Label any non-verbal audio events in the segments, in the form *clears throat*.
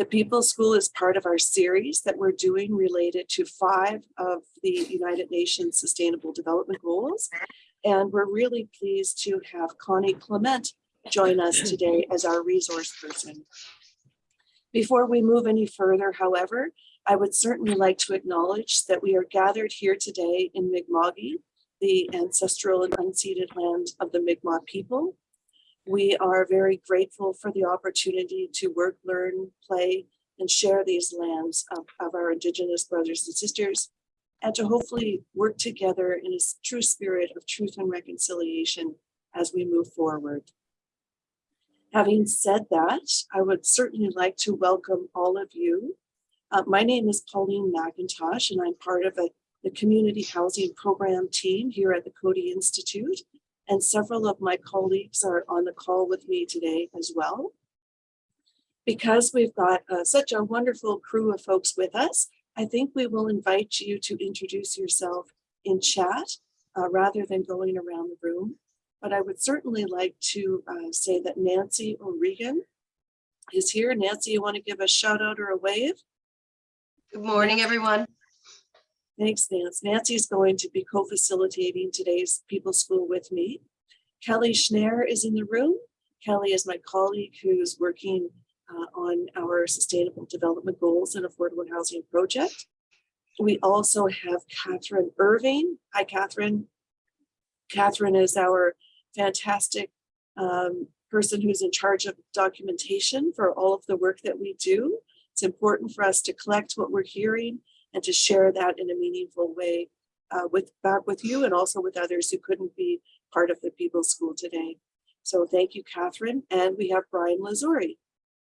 The People's School is part of our series that we're doing related to five of the United Nations Sustainable Development Goals. And we're really pleased to have Connie Clement join us today as our resource person. Before we move any further, however, I would certainly like to acknowledge that we are gathered here today in Mi'kma'ki, the ancestral and unceded land of the Mi'kmaq people. We are very grateful for the opportunity to work, learn, play, and share these lands of, of our Indigenous brothers and sisters, and to hopefully work together in a true spirit of truth and reconciliation as we move forward. Having said that, I would certainly like to welcome all of you. Uh, my name is Pauline McIntosh, and I'm part of a, the Community Housing Program team here at the Coady Institute. And several of my colleagues are on the call with me today as well. Because we've got uh, such a wonderful crew of folks with us, I think we will invite you to introduce yourself in chat uh, rather than going around the room. But I would certainly like to uh, say that Nancy O'Regan is here. Nancy, you want to give a shout out or a wave? Good morning, everyone. Thanks, Nancy. Nancy's going to be co-facilitating today's People School with me. Kelly Schneer is in the room. Kelly is my colleague who's working uh, on our Sustainable Development Goals and Affordable Housing Project. We also have Catherine Irving. Hi, Catherine. Catherine is our fantastic um, person who's in charge of documentation for all of the work that we do. It's important for us to collect what we're hearing and to share that in a meaningful way uh, with back with you and also with others who couldn't be part of the People's School today. So thank you, Catherine. And we have Brian Lazuri.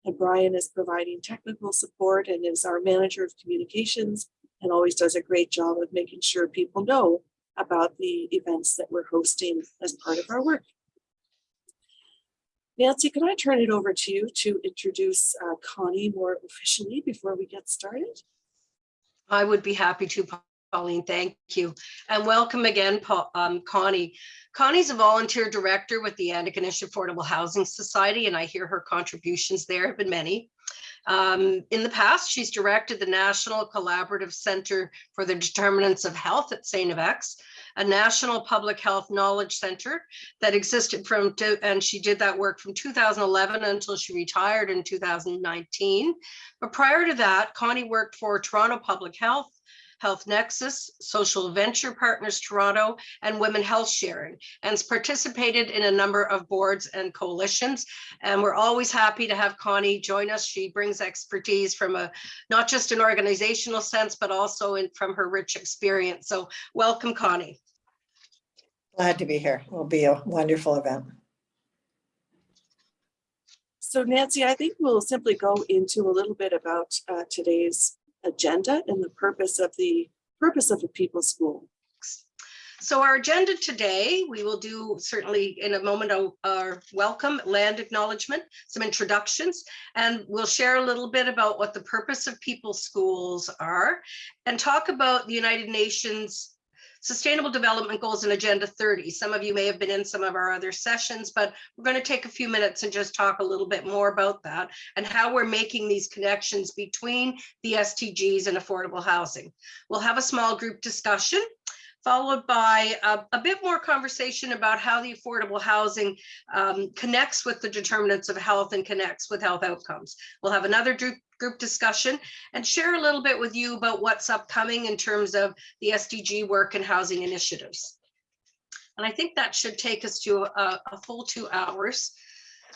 And Brian is providing technical support and is our manager of communications and always does a great job of making sure people know about the events that we're hosting as part of our work. Nancy, can I turn it over to you to introduce uh, Connie more officially before we get started? I would be happy to, Pauline. Thank you. And welcome again, Paul, um, Connie. Connie's a volunteer director with the Antigonish Affordable Housing Society, and I hear her contributions there have been many. Um, in the past, she's directed the National Collaborating Center for the Determinants of Health at St. FX, a national public health knowledge center that existed from, and she did that work from 2011 until she retired in 2019. But prior to that, Connie worked for Toronto Public Health, Health Nexus, Social Venture Partners Toronto, and Women Health Sharing, and has participated in a number of boards and coalitions. And we're always happy to have Connie join us. She brings expertise from a not just an organizational sense, but also in, from her rich experience. So welcome, Connie. Glad to be here. It will be a wonderful event. So Nancy, I think we'll simply go into a little bit about uh, today's agenda and the purpose of the purpose of the People School. So our agenda today, we will do certainly in a moment our welcome land acknowledgement, some introductions, and we'll share a little bit about what the purpose of People Schools are and talk about the United Nations Sustainable Development Goals and Agenda 30. Some of you may have been in some of our other sessions, but we're going to take a few minutes and just talk a little bit more about that and how we're making these connections between the SDGs and affordable housing. We'll have a small group discussion followed by a, a, bit more conversation about how the affordable housing um, connects with the determinants of health and connects with health outcomes. We'll have another group, group discussion and share a little bit with you about what's upcoming in terms of the SDG work and housing initiatives. And I think that should take us to a, a full two hours.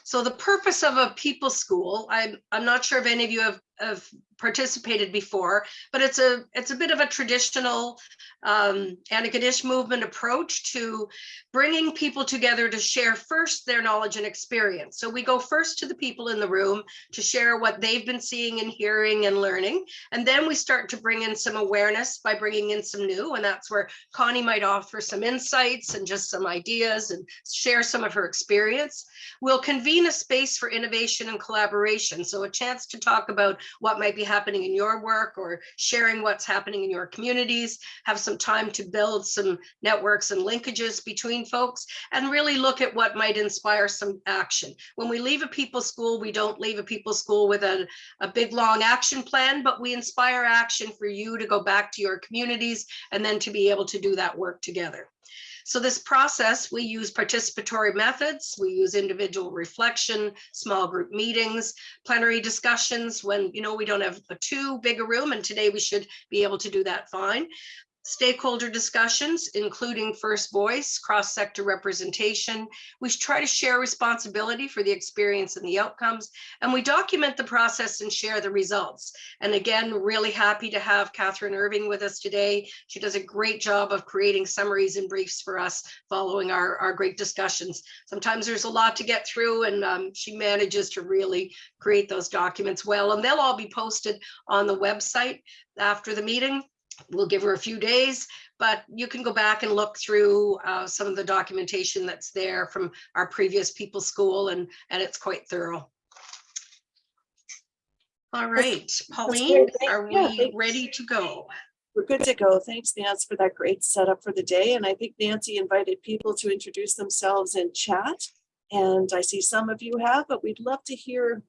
So the purpose of a people school, I'm, I'm not sure if any of you have, have participated before, but it's a it's a bit of a traditional um, Antigonish movement approach to bringing people together to share first their knowledge and experience. So we go first to the people in the room to share what they've been seeing and hearing and learning. And then we start to bring in some awareness by bringing in some new. And that's where Connie might offer some insights and just some ideas and share some of her experience. We'll convene a space for innovation and collaboration. So a chance to talk about what might be happening in your work or sharing what's happening in your communities, have some time to build some networks and linkages between folks, and really look at what might inspire some action. When we leave a people's school, we don't leave a people's school with a, a big, long action plan, but we inspire action for you to go back to your communities and then to be able to do that work together. So this process, we use participatory methods, we use individual reflection, small group meetings, plenary discussions when, you know, we don't have a too big a room and today we should be able to do that fine. Stakeholder discussions, including first voice, cross-sector representation. We try to share responsibility for the experience and the outcomes, and we document the process and share the results. And again, really happy to have Catherine Irving with us today. She does a great job of creating summaries and briefs for us following our, our great discussions. Sometimes there's a lot to get through and um, she manages to really create those documents well, and they'll all be posted on the website after the meeting we'll give her a few days, but you can go back and look through uh, some of the documentation that's there from our previous people school and, and it's quite thorough. All right, Pauline, are we thanks. ready to go? We're good to go. Thanks, Nance, for that great setup for the day. And I think Nancy invited people to introduce themselves in chat. And I see some of you have, but we'd love to hear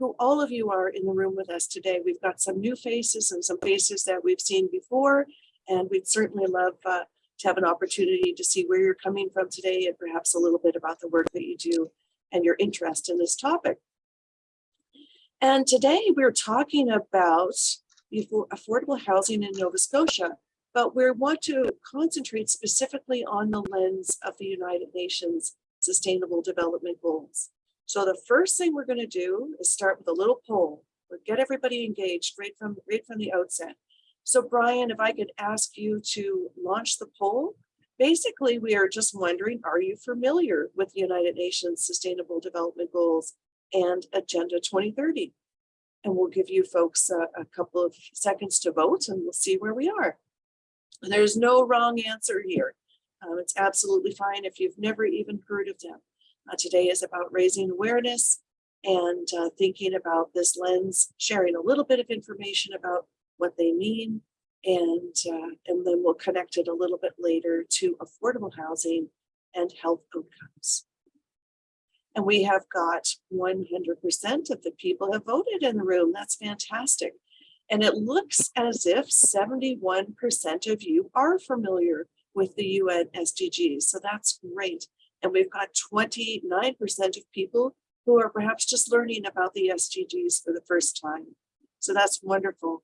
who all of you are in the room with us today. We've got some new faces and some faces that we've seen before. And we'd certainly love uh, to have an opportunity to see where you're coming from today and perhaps a little bit about the work that you do and your interest in this topic. And today we're talking about affordable housing in Nova Scotia, but we want to concentrate specifically on the lens of the United Nations Sustainable Development Goals. So the first thing we're going to do is start with a little poll. We'll get everybody engaged right from right from the outset. So Brian, if I could ask you to launch the poll. Basically, we are just wondering, are you familiar with the United Nations Sustainable Development Goals and Agenda 2030? And we'll give you folks a, a couple of seconds to vote and we'll see where we are. And there's no wrong answer here. Um, it's absolutely fine if you've never even heard of them. Uh, today is about raising awareness and uh, thinking about this lens, sharing a little bit of information about what they mean, and, uh, and then we'll connect it a little bit later to affordable housing and health outcomes. And we have got 100% of the people have voted in the room. That's fantastic. And it looks as if 71% of you are familiar with the UN SDGs. So that's great. And we've got 29% of people who are perhaps just learning about the SDGs for the first time. So that's wonderful.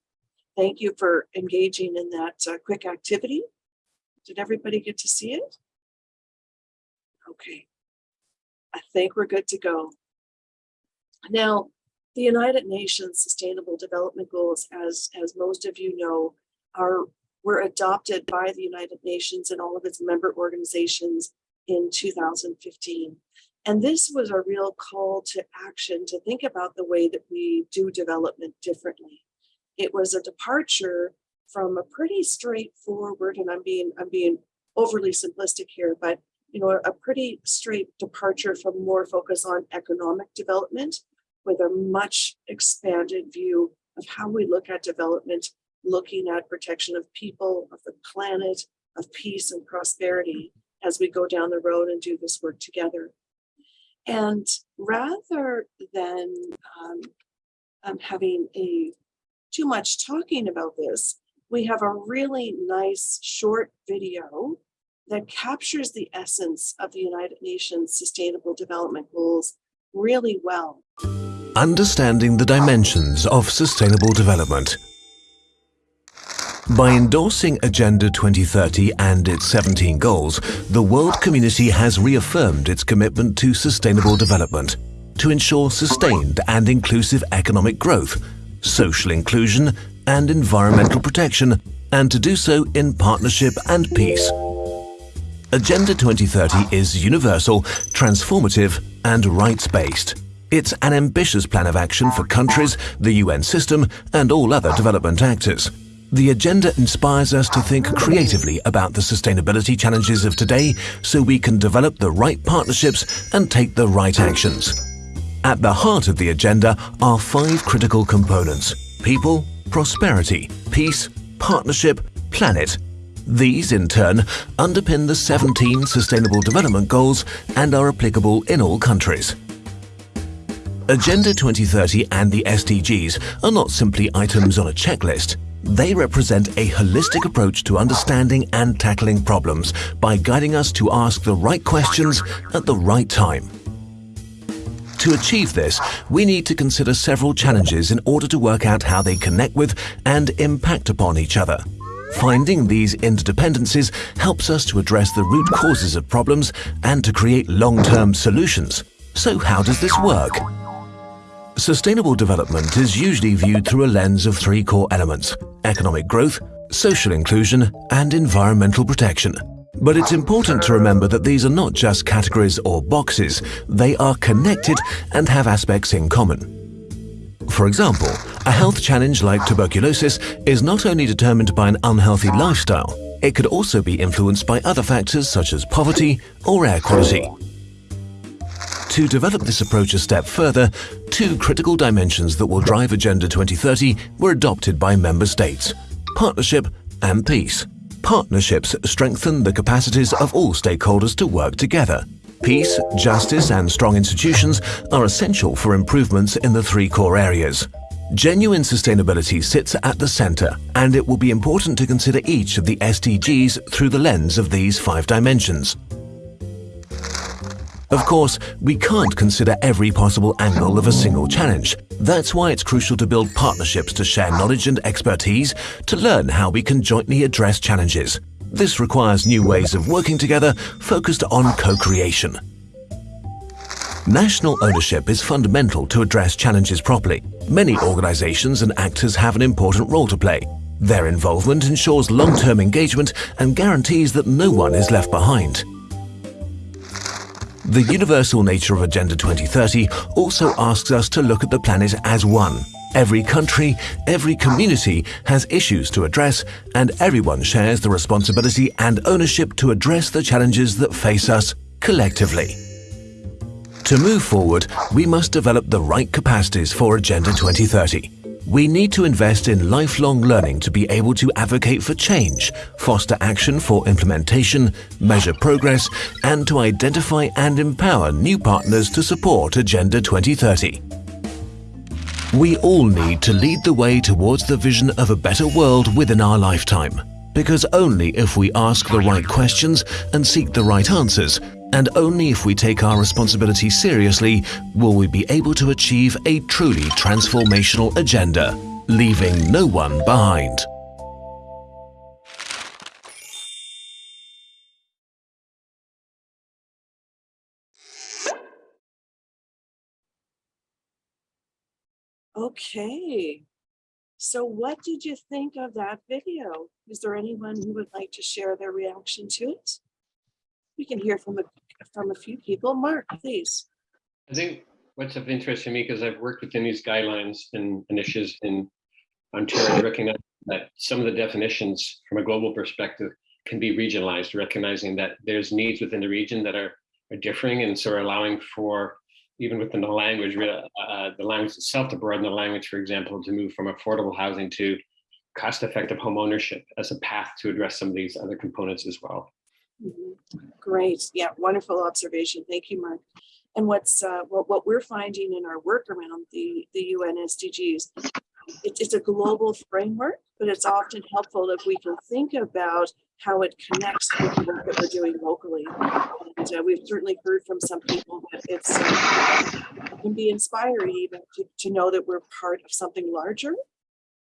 Thank you for engaging in that uh, quick activity. Did everybody get to see it? Okay. I think we're good to go. Now, the United Nations Sustainable Development Goals, as, as most of you know, are were adopted by the United Nations and all of its member organizations in 2015. And this was a real call to action to think about the way that we do development differently. It was a departure from a pretty straightforward, and I'm being I'm being overly simplistic here, but you know, a pretty straight departure from more focus on economic development with a much expanded view of how we look at development, looking at protection of people, of the planet, of peace and prosperity as we go down the road and do this work together. And rather than um, um, having a too much talking about this, we have a really nice short video that captures the essence of the United Nations Sustainable Development Goals really well. Understanding the dimensions of sustainable development. By endorsing Agenda 2030 and its 17 goals, the world community has reaffirmed its commitment to sustainable development to ensure sustained and inclusive economic growth, social inclusion and environmental protection, and to do so in partnership and peace. Agenda 2030 is universal, transformative and rights-based. It's an ambitious plan of action for countries, the UN system and all other development actors. The agenda inspires us to think creatively about the sustainability challenges of today so we can develop the right partnerships and take the right actions. At the heart of the agenda are five critical components people, prosperity, peace, partnership, planet. These, in turn, underpin the 17 Sustainable Development Goals and are applicable in all countries. Agenda 2030 and the SDGs are not simply items on a checklist. They represent a holistic approach to understanding and tackling problems by guiding us to ask the right questions at the right time. To achieve this, we need to consider several challenges in order to work out how they connect with and impact upon each other. Finding these interdependencies helps us to address the root causes of problems and to create long-term solutions. So how does this work? Sustainable development is usually viewed through a lens of three core elements economic growth, social inclusion, and environmental protection. But it's important to remember that these are not just categories or boxes, they are connected and have aspects in common. For example, a health challenge like tuberculosis is not only determined by an unhealthy lifestyle, it could also be influenced by other factors such as poverty or air quality. To develop this approach a step further, two critical dimensions that will drive Agenda 2030 were adopted by member states partnership and peace. Partnerships strengthen the capacities of all stakeholders to work together. Peace, justice, and strong institutions are essential for improvements in the three core areas. Genuine sustainability sits at the center, and it will be important to consider each of the SDGs through the lens of these five dimensions. Of course, we can't consider every possible angle of a single challenge. That's why it's crucial to build partnerships to share knowledge and expertise to learn how we can jointly address challenges. This requires new ways of working together focused on co-creation. National ownership is fundamental to address challenges properly. Many organizations and actors have an important role to play. Their involvement ensures long-term engagement and guarantees that no one is left behind. The universal nature of Agenda 2030 also asks us to look at the planet as one. Every country, every community has issues to address, and everyone shares the responsibility and ownership to address the challenges that face us collectively. To move forward, we must develop the right capacities for Agenda 2030. We need to invest in lifelong learning to be able to advocate for change, foster action for implementation, measure progress, and to identify and empower new partners to support Agenda 2030. We all need to lead the way towards the vision of a better world within our lifetime. Because only if we ask the right questions and seek the right answers, and only if we take our responsibility seriously, will we be able to achieve a truly transformational agenda, leaving no one behind. Okay. So what did you think of that video? Is there anyone who would like to share their reaction to it? We can hear from a, from a few people. Mark, please. I think what's of interest to me, because I've worked within these guidelines and initiatives in Ontario, recognize that some of the definitions from a global perspective can be regionalized, recognizing that there's needs within the region that are, are differing and so are allowing for even within the language, uh, the language itself to broaden the language, for example, to move from affordable housing to cost-effective home ownership as a path to address some of these other components as well. Great. Yeah, wonderful observation. Thank you, Mark. And what's uh, what, what we're finding in our work around the, the UN SDGs, it's, it's a global framework, but it's often helpful if we can think about how it connects with the work that we're doing locally. And uh, we've certainly heard from some people that it's uh, it can be inspiring even to, to know that we're part of something larger.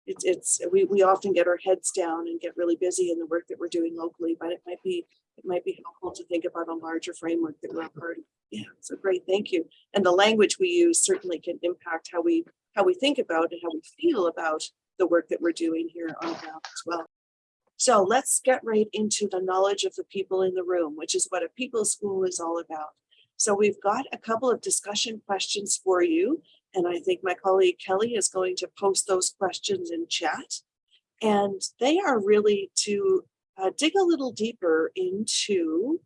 It's, it's we, we often get our heads down and get really busy in the work that we're doing locally, but it might be it might be helpful to think about a larger framework that we're a part of. Yeah, so great, thank you. And the language we use certainly can impact how we how we think about and how we feel about the work that we're doing here on the ground as well. So let's get right into the knowledge of the people in the room, which is what a people school is all about. So we've got a couple of discussion questions for you. And I think my colleague Kelly is going to post those questions in chat. And they are really to uh, dig a little deeper into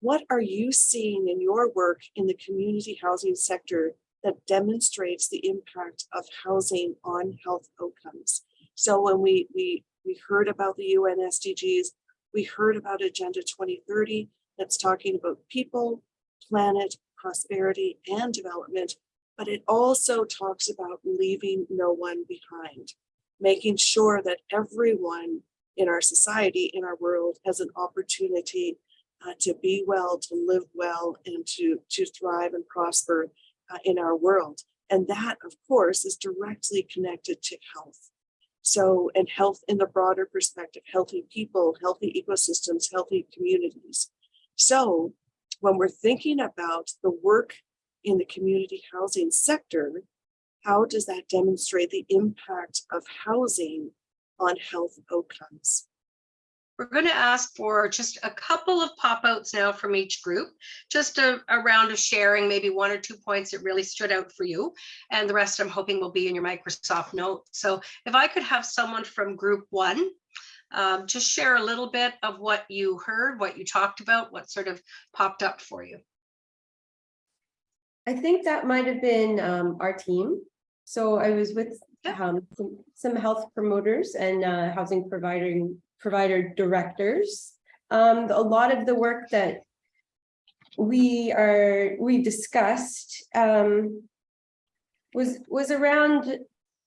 what are you seeing in your work in the community housing sector that demonstrates the impact of housing on health outcomes. So when we, we, we heard about the UN SDGs, we heard about Agenda 2030 that's talking about people, planet, prosperity, and development, but it also talks about leaving no one behind, making sure that everyone in our society, in our world, has an opportunity uh, to be well, to live well, and to, to thrive and prosper uh, in our world. And that, of course, is directly connected to health. So, and health in the broader perspective, healthy people, healthy ecosystems, healthy communities. So when we're thinking about the work in the community housing sector, how does that demonstrate the impact of housing on health outcomes? We're going to ask for just a couple of pop outs now from each group, just a, a round of sharing, maybe one or two points that really stood out for you. And the rest I'm hoping will be in your Microsoft note. So if I could have someone from group one, um, just share a little bit of what you heard, what you talked about, what sort of popped up for you. I think that might have been um our team. So I was with. Um some- some health promoters and uh housing providing provider directors. Um, a lot of the work that we are, we discussed um was was around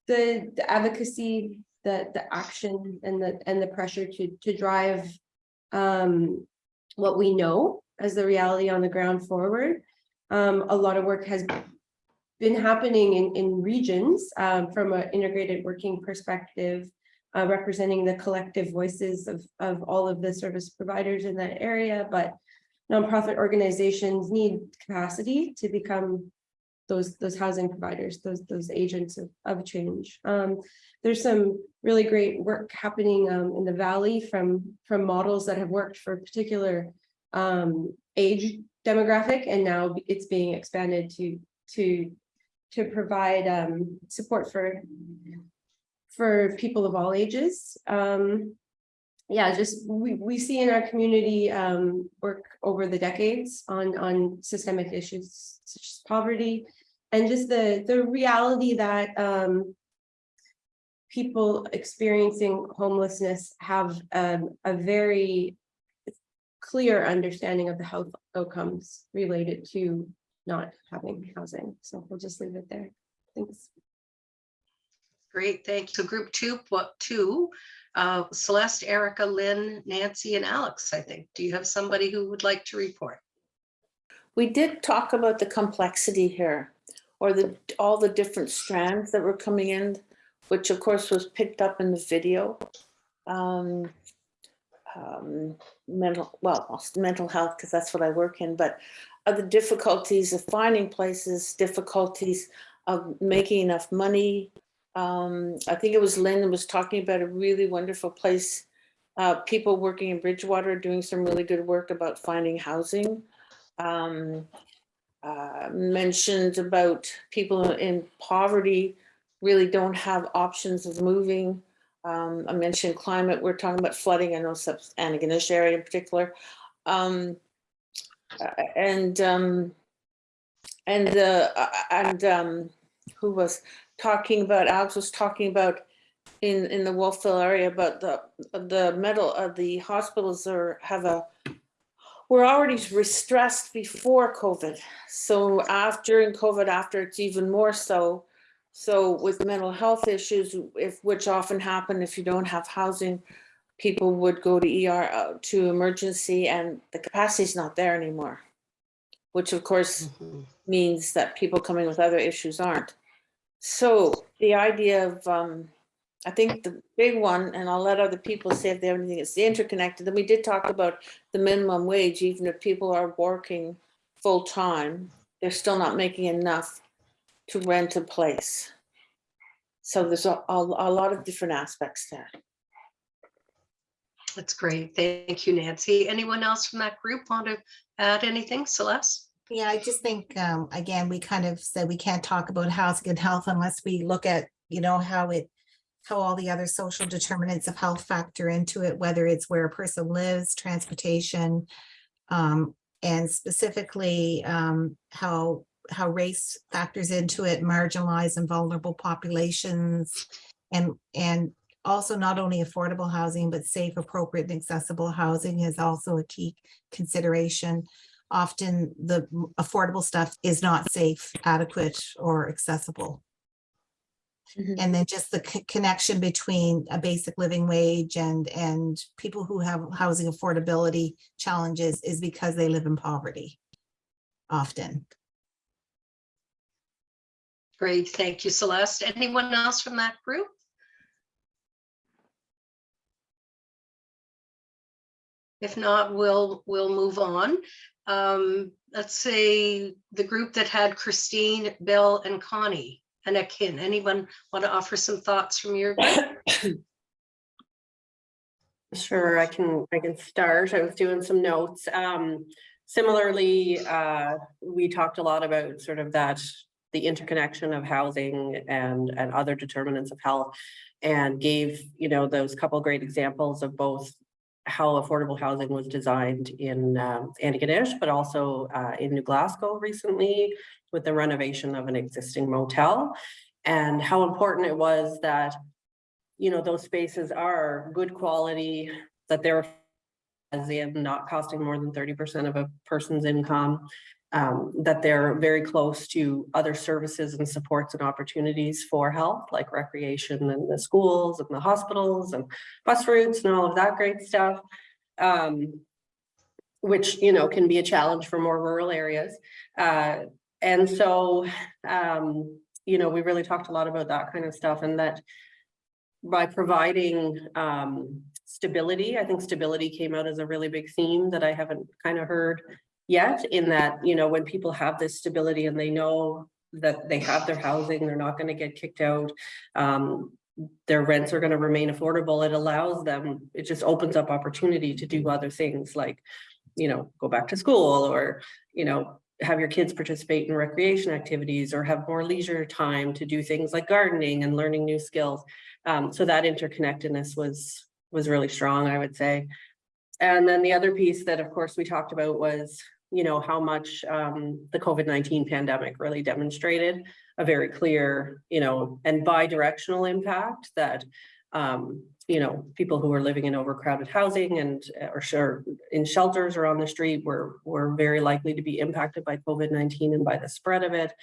the the advocacy, the the action and the and the pressure to to drive um what we know as the reality on the ground forward. Um, a lot of work has been happening in, in regions um, from an integrated working perspective, uh, representing the collective voices of, of all of the service providers in that area, but nonprofit organizations need capacity to become those, those housing providers, those, those agents of, of change. Um, there's some really great work happening um, in the valley from, from models that have worked for a particular um, age demographic, and now it's being expanded to, to, to provide um, support for, for people of all ages. Um, yeah, just we, we see in our community um, work over the decades on, on systemic issues such as poverty and just the, the reality that um, people experiencing homelessness have um, a very clear understanding of the health outcomes related to not having housing. So we'll just leave it there. Thanks. Great, thank you. So group two, what two? Uh, Celeste, Erica, Lynn, Nancy, and Alex, I think. Do you have somebody who would like to report? We did talk about the complexity here, or the, all the different strands that were coming in, which of course was picked up in the video. Um, um, mental, well, mental health, because that's what I work in, but other difficulties of finding places, difficulties of making enough money. Um, I think it was Lynn was talking about a really wonderful place. Uh, people working in Bridgewater doing some really good work about finding housing. Um, uh, mentioned about people in poverty really don't have options of moving. Um, I mentioned climate, we're talking about flooding, I know sub area in particular. Um, and um, and the uh, and um, who was talking about Alex was talking about in in the Wolfville area about the the metal of the hospitals are have a were already stressed before COVID. So after in COVID, after it's even more so. So with mental health issues, if which often happen if you don't have housing, people would go to ER to emergency and the capacity is not there anymore. Which of course means that people coming with other issues aren't. So the idea of, um, I think the big one, and I'll let other people say if they have anything, it's the interconnected. Then we did talk about the minimum wage, even if people are working full time, they're still not making enough to rent a place. So there's a, a, a lot of different aspects there. That's great. Thank you, Nancy. Anyone else from that group want to add anything? Celeste? Yeah, I just think, um, again, we kind of said we can't talk about housing and health unless we look at, you know, how it, how all the other social determinants of health factor into it, whether it's where a person lives, transportation, um, and specifically, um, how how race factors into it, marginalized and vulnerable populations. And, and also not only affordable housing, but safe, appropriate and accessible housing is also a key consideration. Often the affordable stuff is not safe, adequate, or accessible. Mhm. And then just the co- connection between a basic living wage and, and people who have housing affordability challenges is because they live in poverty. Often. Great, thank you, Celeste. Anyone else from that group? If not, we'll, we'll move on. Um, let's say the group that had Christine, Bill, and Connie, and Akin. Anyone want to offer some thoughts from your group? *coughs* Sure, I can, I can start. I was doing some notes. Um, similarly, uh, we talked a lot about sort of that, the interconnection of housing and, and other determinants of health. And gave, you know, those couple great examples of both how affordable housing was designed in, um, Antigonish, but also, uh, in New Glasgow recently with the renovation of an existing motel. And how important it was that you know, those spaces are good quality, that they're as in not costing more than thirty percent of a person's income. Um, that they're very close to other services and supports and opportunities for health, like recreation and the schools and the hospitals and bus routes and all of that great stuff. Um, which, you know, can be a challenge for more rural areas. Uh, and so, um, you know, we really talked a lot about that kind of stuff and that by providing um stability, I think stability came out as a really big theme that I haven't kind of heard yet in that, you know, when people have this stability and they know that they have their housing, they're not going to get kicked out. Um, their rents are going to remain affordable. It allows them, it just opens up opportunity to do other things like, you know, go back to school or, you know, have your kids participate in recreation activities or have more leisure time to do things like gardening and learning new skills. Um, so that interconnectedness was, was really strong, I would say. And then the other piece that, of course, we talked about was, you know, how much um, the COVID-19 pandemic really demonstrated a very clear, you know, and bi-directional impact that, um, you know, people who are living in overcrowded housing and uh, or sure in shelters or on the street were, were very likely to be impacted by COVID-19 and by the spread of it,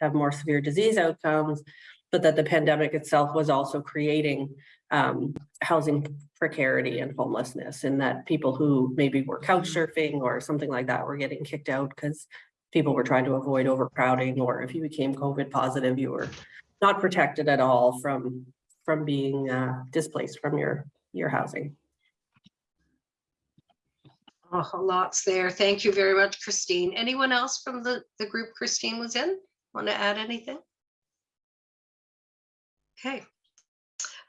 have more severe disease outcomes but that the pandemic itself was also creating um, housing precarity and homelessness and that people who maybe were couch surfing or something like that were getting kicked out because people were trying to avoid overcrowding or if you became COVID positive, you were not protected at all from from being uh, displaced from your your housing. Oh, lots there. Thank you very much, Christine. Anyone else from the, the group Christine was in? Want to add anything? Okay.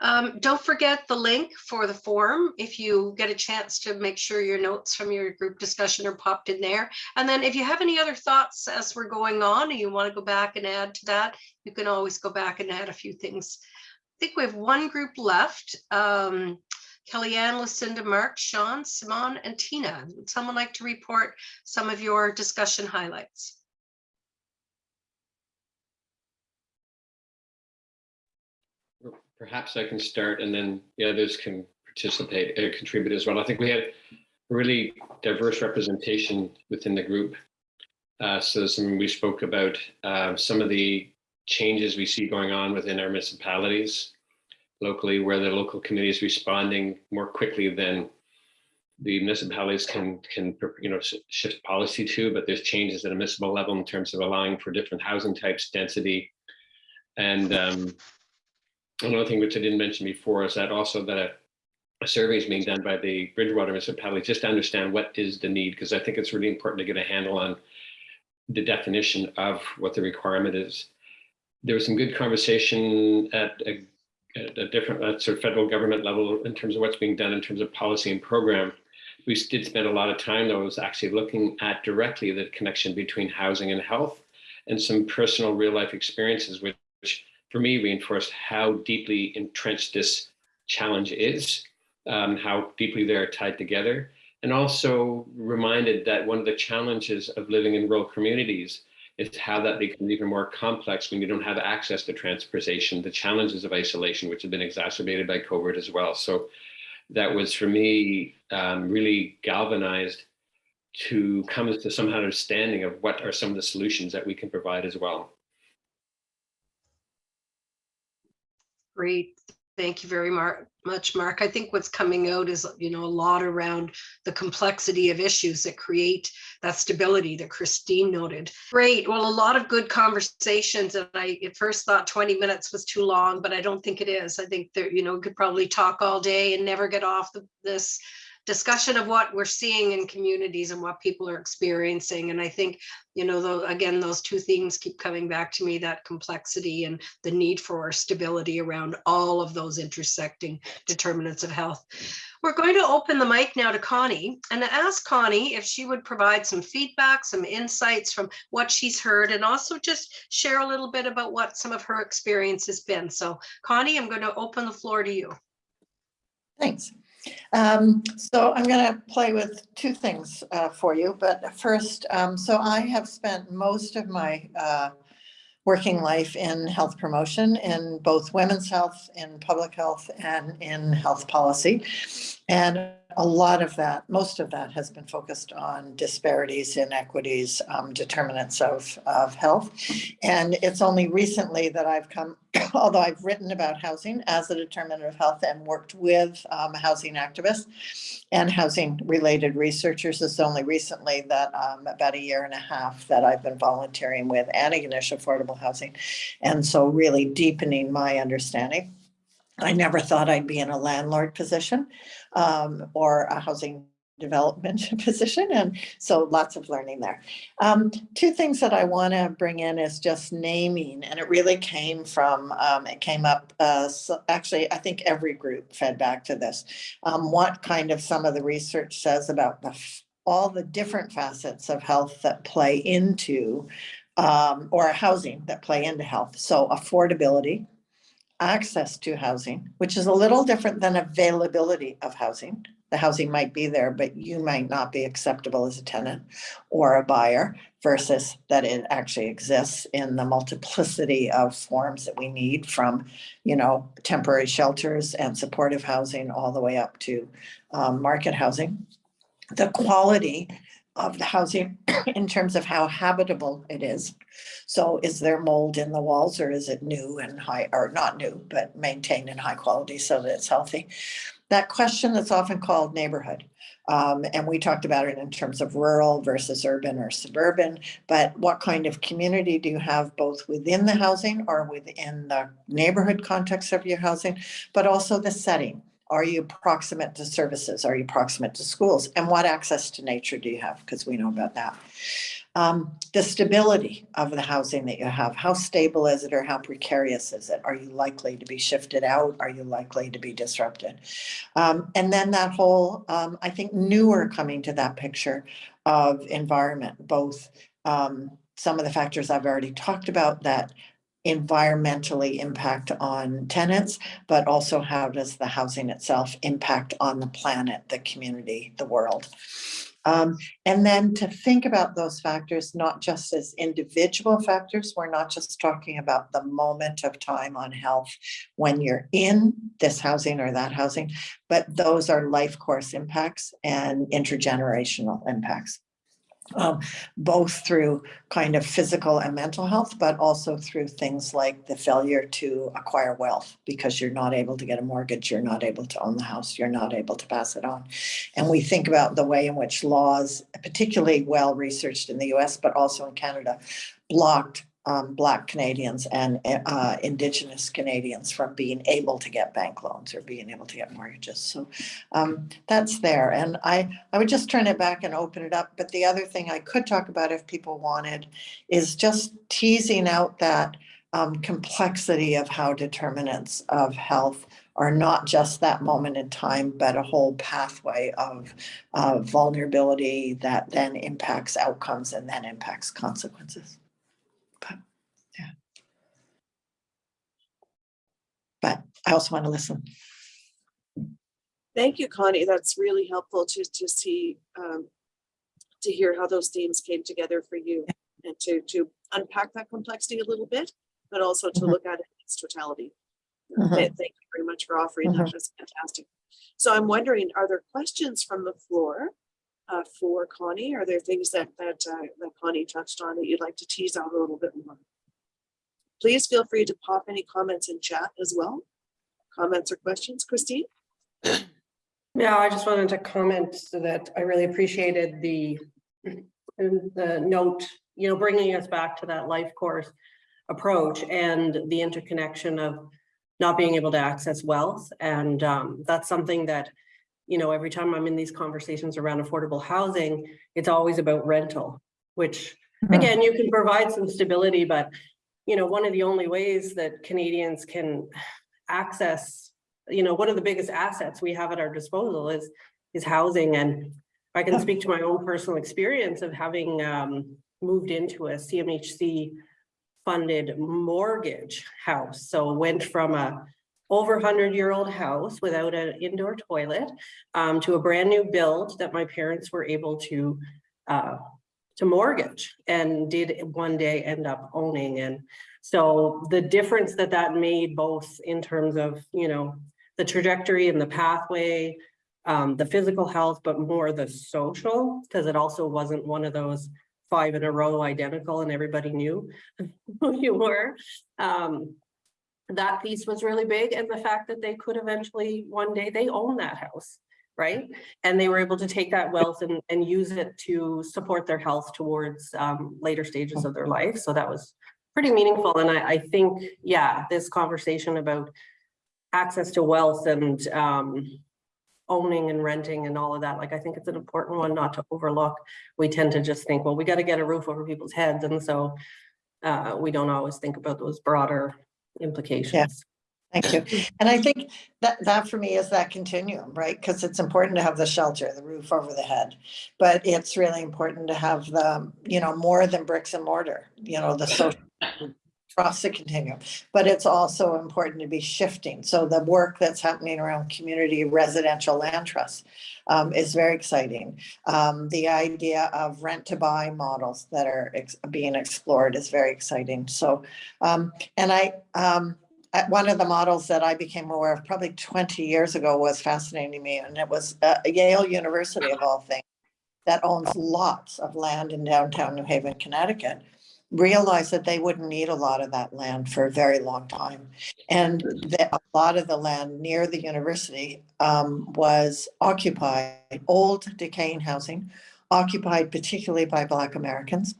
Um, don't forget the link for the form if you get a chance to make sure your notes from your group discussion are popped in there. And then if you have any other thoughts as we're going on and you want to go back and add to that, you can always go back and add a few things. I think we have one group left. Um, Kellyanne, Lucinda, Mark, Sean, Simon, and Tina. Would someone like to report some of your discussion highlights? Perhaps I can start and then the others can participate, uh, contribute as well. I think we had really diverse representation within the group. Uh, so some, we spoke about uh, some of the changes we see going on within our municipalities locally, where the local committee is responding more quickly than the municipalities can, can you know, shift policy to, but there's changes at a municipal level in terms of allowing for different housing types, density. And um, another thing which I didn't mention before is that also that a, a survey is being done by the Bridgewater municipality just to understand what is the need, because I think it's really important to get a handle on the definition of what the requirement is. There was some good conversation at a, at a different at sort of federal government level in terms of what's being done in terms of policy and program. We did spend a lot of time though was actually looking at directly the connection between housing and health and some personal real life experiences which, for me reinforced how deeply entrenched this challenge is, um, how deeply they're tied together, and also reminded that one of the challenges of living in rural communities is how that becomes even more complex when you don't have access to transportation, the challenges of isolation, which have been exacerbated by COVID as well. So that was for me um, really galvanized to come to some understanding of what are some of the solutions that we can provide as well. Great. Thank you very much, Mark. I think what's coming out is, you know, a lot around the complexity of issues that create that stability that Christine noted. Great. Well, a lot of good conversations. And I at first thought 20 minutes was too long, but I don't think it is. I think that, you know, we could probably talk all day and never get off the, this discussion of what we're seeing in communities and what people are experiencing. And I think, you know, though, again, those two things keep coming back to me, that complexity and the need for stability around all of those intersecting determinants of health. We're going to open the mic now to Connie and ask Connie if she would provide some feedback, some insights from what she's heard, and also just share a little bit about what some of her experience has been. So Connie, I'm going to open the floor to you. Thanks. Um, so I'm going to play with two things uh, for you, but first, um, so I have spent most of my uh, working life in health promotion in both women's health, in public health, and in health policy. And a lot of that, most of that has been focused on disparities, inequities, um, determinants of, of health. And it's only recently that I've come, *coughs* although I've written about housing as a determinant of health and worked with um, housing activists and housing related researchers, it's only recently that um, about a year and a half that I've been volunteering with Antigonish Affordable Housing. And so really deepening my understanding. I never thought I'd be in a landlord position um, or a housing development *laughs* position. And so lots of learning there. Um, two things that I want to bring in is just naming, and it really came from, um, it came up, uh, so actually, I think every group fed back to this. Um, what kind of some of the research says about the, all the different facets of health that play into um, or housing that play into health. So affordability, access to housing, which is a little different than availability of housing. The housing might be there, but you might not be acceptable as a tenant or a buyer versus that it actually exists in the multiplicity of forms that we need from, you know, temporary shelters and supportive housing all the way up to um, market housing. The quality of the housing *coughs* in terms of how habitable it is. So is there mold in the walls or is it new and high, or not new, but maintained in high quality so that it's healthy? That question that's often called neighborhood. Um, and we talked about it in terms of rural versus urban or suburban, but what kind of community do you have both within the housing or within the neighborhood context of your housing, but also the setting? Are you proximate to services? Are you proximate to schools? And what access to nature do you have? Because we know about that. Um, the stability of the housing that you have, how stable is it or how precarious is it? Are you likely to be shifted out? Are you likely to be disrupted? Um, and then that whole, um, I think newer coming to that picture of environment, both um, some of the factors I've already talked about that environmentally impact on tenants, but also how does the housing itself impact on the planet, the community, the world. Um, and then to think about those factors, not just as individual factors, we're not just talking about the moment of time on health when you're in this housing or that housing, but those are life course impacts and intergenerational impacts um, both through kind of physical and mental health, but also through things like the failure to acquire wealth because you're not able to get a mortgage, you're not able to own the house, you're not able to pass it on. And we think about the way in which laws, particularly well researched in the US, but also in Canada, blocked um, Black Canadians and uh, Indigenous Canadians from being able to get bank loans or being able to get mortgages. So um, that's there. And I, I would just turn it back and open it up. But the other thing I could talk about if people wanted is just teasing out that um, complexity of how determinants of health are not just that moment in time, but a whole pathway of uh, vulnerability that then impacts outcomes and then impacts consequences. But yeah. But I also want to listen. Thank you, Connie. That's really helpful to, to see, um, to hear how those themes came together for you. and to, to unpack that complexity a little bit, but also to Mhm. look at it in its totality. Mhm. th- Thank you very much for offering that. That's fantastic. So I'm wondering, are there questions from the floor uh, for Connie? Are there things that, that, uh, that Connie touched on that you'd like to tease out a little bit more? Please feel free to pop any comments in chat as well. Comments or questions, Christine? *clears throat* Yeah, I just wanted to comment so that I really appreciated the, the note, you know, bringing us back to that life course approach and the interconnection of not being able to access wealth. And um, that's something that, you know, every time I'm in these conversations around affordable housing, it's always about rental, which Mhm. again, you can provide some stability, but you know, one of the only ways that Canadians can access, you know, one of the biggest assets we have at our disposal is, is housing. And I can speak to my own personal experience of having um, moved into a CMHC funded mortgage house. So went from a over hundred year old house without an indoor toilet um, to a brand new build that my parents were able to uh, to mortgage and did one day end up owning. And so the difference that that made both in terms of, you know, the trajectory and the pathway, um, the physical health, but more the social, because it also wasn't one of those five in a row identical and everybody knew *laughs* who you were. Um, that piece was really big and the fact that they could eventually, one day they own that house, right? And they were able to take that wealth and, and use it to support their health towards um, later stages of their life. So that was pretty meaningful. And I, I think, yeah, this conversation about access to wealth and um, owning and renting and all of that, like, I think it's an important one not to overlook. We tend to just think, well, we got to get a roof over people's heads. And so uh, we don't always think about those broader implications. Thank you. And I think that, that for me is that continuum, right? Because it's important to have the shelter, the roof over the head. But it's really important to have the, you know, more than bricks and mortar, you know, the social across the continuum. But it's also important to be shifting. So the work that's happening around community residential land trusts um, is very exciting. Um, the idea of rent to buy models that are ex- being explored is very exciting. So, um, and I, um, one of the models that I became aware of probably 20 years ago was fascinating to me, and it was uh, Yale University of all things that owns lots of land in downtown New Haven, Connecticut, realized that they wouldn't need a lot of that land for a very long time. And that a lot of the land near the university um, was occupied, old decaying housing, occupied particularly by Black Americans.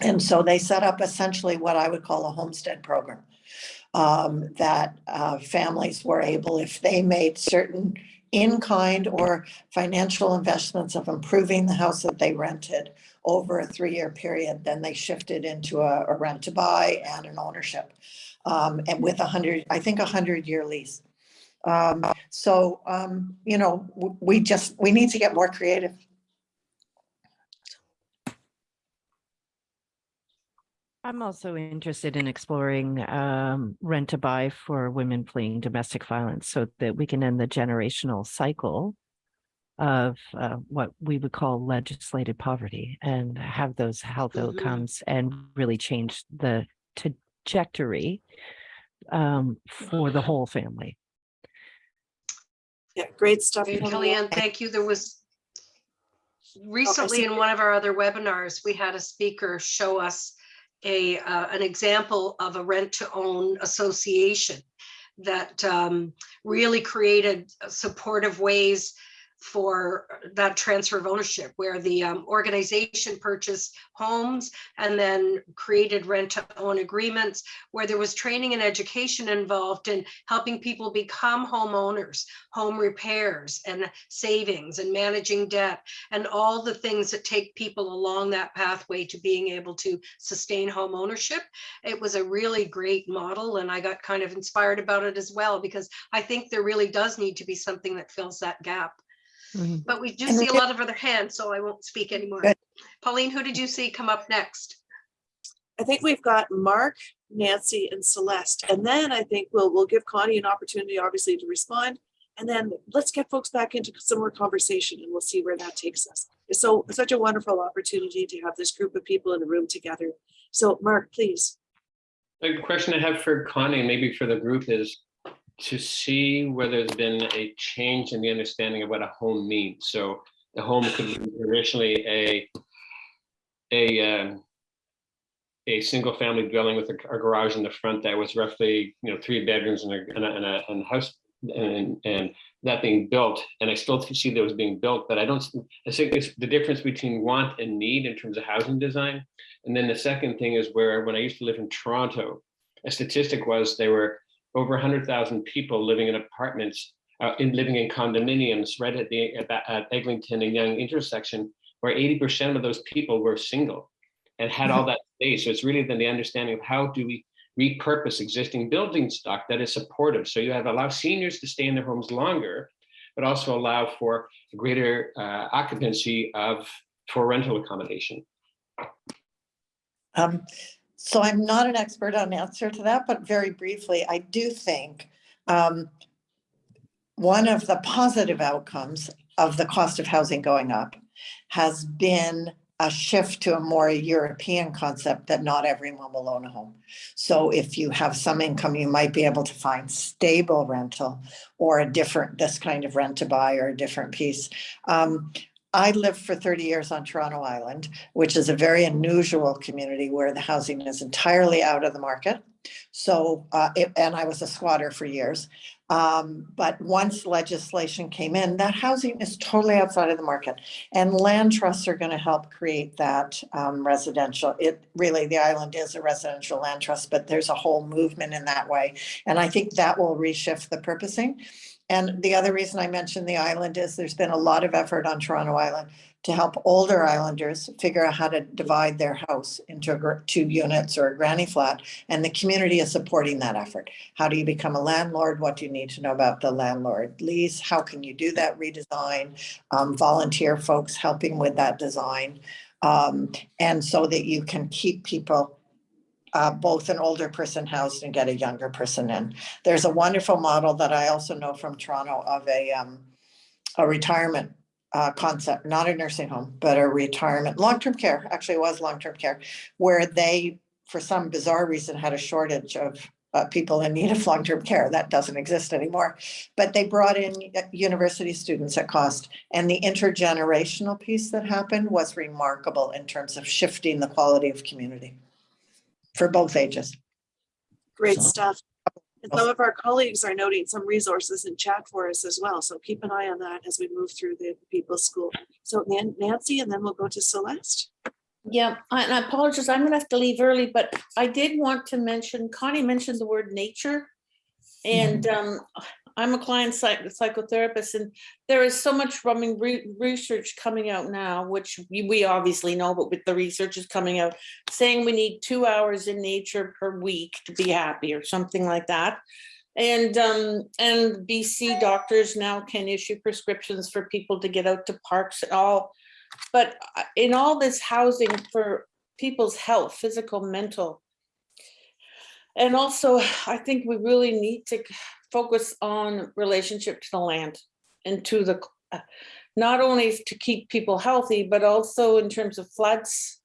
And so they set up essentially what I would call a homestead program um, that uh, families were able, if they made certain in-kind or financial investments of improving the house that they rented over a three-year period, then they shifted into a, a rent to buy and an ownership. Um, and with a hundred, I think a hundred-year lease. Um, so, um, you know, we just, we need to get more creative. I'm also interested in exploring um, rent to buy for women fleeing domestic violence so that we can end the generational cycle of uh, what we would call legislated poverty and have those health Mhm. outcomes and really change the trajectory um, for the whole family. Yeah, great stuff. Great, Connie. Kellyanne, thank you. There was recently in one of our other webinars, we had a speaker show us a, uh, an example of a rent to own association that um, really created supportive ways for that transfer of ownership where the um, organization purchased homes and then created rent to own agreements where there was training and education involved in helping people become homeowners, home repairs and savings and managing debt and all the things that take people along that pathway to being able to sustain home ownership. It was a really great model and I got kind of inspired about it as well because I think there really does need to be something that fills that gap. Mhm. But we do And see a lot of other hands, so I won't speak anymore. Good. Pauline, who did you see come up next? I think we've got Mark, Nancy and Celeste. And then I think we'll, we'll give Connie an opportunity, obviously, to respond. And then let's get folks back into some more conversation and we'll see where that takes us. it's so, such a wonderful opportunity to have this group of people in a room together. So Mark, please. The question I have for Connie, and maybe for the group, is to see whether there's been a change in the understanding of what a home means. So the home could be traditionally a a um, a single family dwelling with a a garage in the front that was roughly, you know, three bedrooms and a and a, and a, and house and and that being built. And I still see that was being built, but I don't. I think it's the difference between want and need in terms of housing design. And then the second thing is where when I used to live in Toronto, a statistic was there were over 100,000 people living in apartments, uh, in living in condominiums right at the at, at Eglinton and Yonge intersection, where 80% of those people were single and had all that space. So it's really then the understanding of how do we repurpose existing building stock that is supportive. So you have allow seniors to stay in their homes longer, but also allow for greater uh, occupancy of for rental accommodation. Um, so I'm not an expert on answer to that, but very briefly, I do think um, one of the positive outcomes of the cost of housing going up has been a shift to a more European concept that not everyone will own a home. So if you have some income, you might be able to find stable rental or a different, this kind of rent to buy or a different piece. Um, I lived for 30 years on Toronto Island, which is a very unusual community where the housing is entirely out of the market. So, uh, it- and I was a squatter for years. Um, but once legislation came in, that housing is totally outside of the market. And land trusts are going to help create that um, residential. It really, the island is a residential land trust, but there's a whole movement in that way. And I think that will reshift the purposing. And the other reason I mentioned the island is there's been a lot of effort on Toronto Island to help older islanders figure out how to divide their house into two units or a granny flat. And the community is supporting that effort. How do you become a landlord? What do you need to know about the landlord lease? How can you do that redesign? Um, volunteer folks helping with that design. Um, and so that you can keep people uh, both an older person housed and get a younger person in. There's a wonderful model that I also know from Toronto of a, um, a retirement uh, concept, not a nursing home, but a retirement, long-term care, actually was long-term care, where they, for some bizarre reason, had a shortage of uh, people in need of long-term care. That doesn't exist anymore. But they brought in uh, university students at cost. And the intergenerational piece that happened was remarkable in terms of shifting the quality of community for both ages. Great So- stuff. And some of our colleagues are noting some resources in chat for us as well. So keep an eye on that as we move through the People's School. So Nancy, and then we'll go to Celeste. Yeah, I- and I apologize, I'm gonna have to leave early, but I did want to mention, Connie mentioned the word nature. And um, I'm a client psych- psychotherapist and there is so much rumming re- research coming out now, which we we obviously know, but with the research is coming out, saying we need two hours in nature per week to be happy or something like that. And um, and BC doctors now can issue prescriptions for people to get out to parks and all. But uh, in all this housing for people's health, physical, mental. And also, I think we really need to focus on relationship to the land and to the, not only to keep people healthy, but also in terms of floods.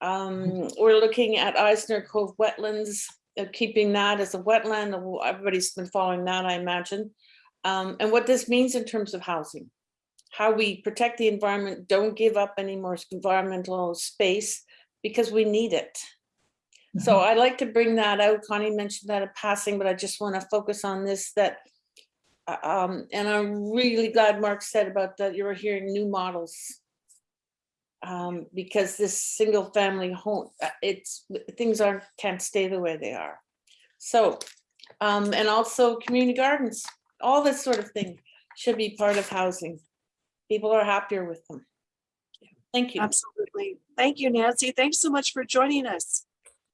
Um, we're looking at Eisner Cove wetlands, uh, keeping that as a wetland. Everybody's been following that, I imagine. Um, and what this means in terms of housing how we protect the environment, don't give up any more environmental space because we need it. So I'd like to bring that out. Connie mentioned that in passing, but I just want to focus on this that uh, um, and I'm really glad Mark said about that you were hearing new models. Um, because this single family home, uh, it's things aren't can't stay the way they are. So um, and also community gardens, all this sort of thing should be part of housing people are happier with them. Thank you. Absolutely. Thank you, Nancy. Thanks so much for joining us.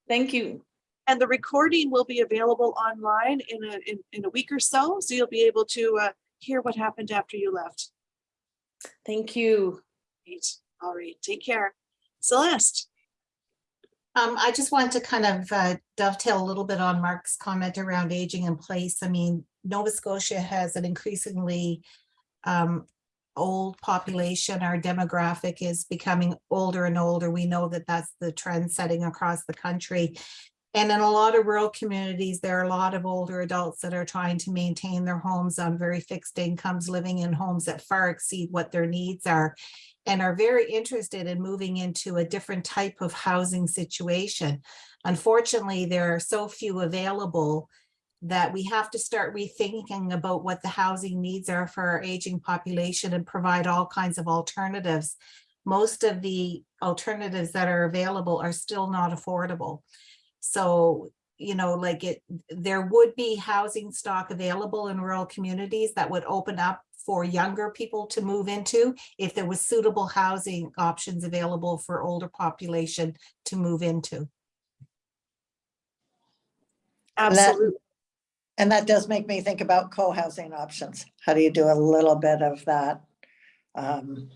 Thank you. And the recording will be available online in a, in, in a week or so. So you'll be able to uh, hear what happened after you left. Thank you. Great. All right. Take care. Celeste. Um, I just wanted to kind of uh, dovetail a little bit on Mark's comment around aging in place. I mean, Nova Scotia has an increasingly um, old population, our demographic is becoming older and older. We know that that's the trend setting across the country. And in a lot of rural communities, there are a lot of older adults that are trying to maintain their homes on very fixed incomes, living in homes that far exceed what their needs are and are very interested in moving into a different type of housing situation. Unfortunately, there are so few available that we have to start rethinking about what the housing needs are for our aging population and provide all kinds of alternatives. Most of the alternatives that are available are still not affordable. So, you know, like it, there would be housing stock available in rural communities that would open up for younger people to move into if there was suitable housing options available for older population to move into. Absolutely. And that does make me think about co-housing options. How do you do a little bit of that? Um,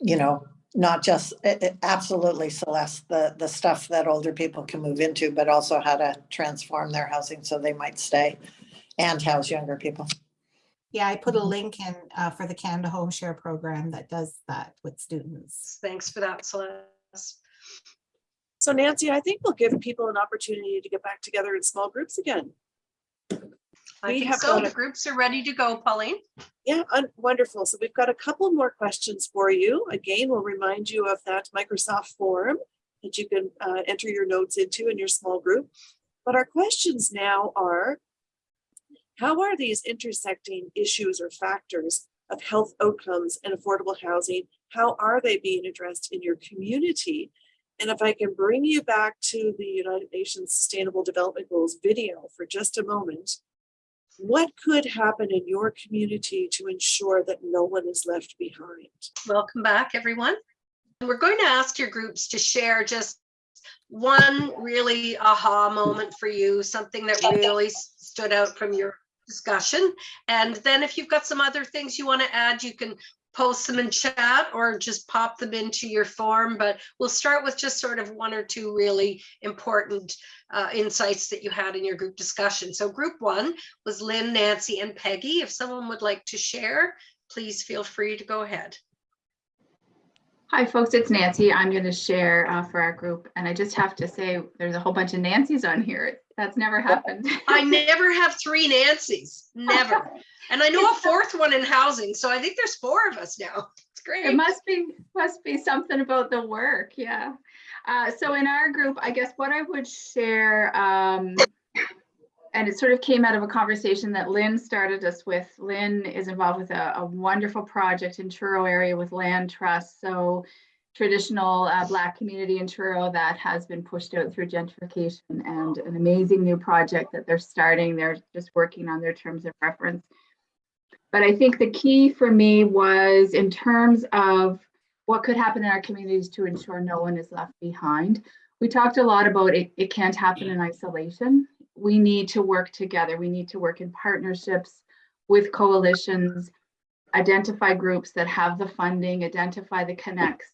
You know, not just, it- it- absolutely Celeste, the, the stuff that older people can move into, but also how to transform their housing so they might stay and house younger people. Yeah, I put a link in uh, for the Canada Home Share Program that does that with students. Thanks for that, Celeste. So Nancy, I think we'll give people an opportunity to get back together in small groups again. I We think have so. The a- groups are ready to go, Pauline. Yeah, un- wonderful. So we've got a couple more questions for you. Again, we'll remind you of that Microsoft form that you can uh, enter your notes into in your small group. But our questions now are, how are these intersecting issues or factors of health outcomes and affordable housing, how are they being addressed in your community? And if I can bring you back to the United Nations Sustainable Development Goals video for just a moment, what could happen in your community to ensure that no one is left behind? Welcome back, everyone. We're going to ask your groups to share just one really aha moment for you, something that really stood out from your discussion. And then if you've got some other things you want to add, you can post them in chat or just pop them into your form. But we'll start with just sort of one or two really important uh, insights that you had in your group discussion. So group one was Lynn, Nancy, and Peggy. If someone would like to share, please feel free to go ahead. Hi, folks, it's Nancy. I'm going to share uh, for our group. And I just have to say, there's a whole bunch of Nancy's on here. That's never happened. I *laughs* never have three Nancy's, never. *laughs* And I know a fourth one in housing, so I think there's four of us now. *laughs* It's great. It must be, must be something about the work, yeah. Uh, so in our group, I guess what I would share, um, and it sort of came out of a conversation that Lynn started us with. Lynn is involved with a, a wonderful project in Truro area with land trust. So traditional uh, Black community in Truro that has been pushed out through gentrification and an amazing new project that they're starting. They're just working on their terms of reference. But I think the key for me was in terms of what could happen in our communities to ensure no one is left behind. We talked a lot about it, it can't happen in isolation. We need to work together. We need to work in partnerships with coalitions, identify groups that have the funding, identify the connects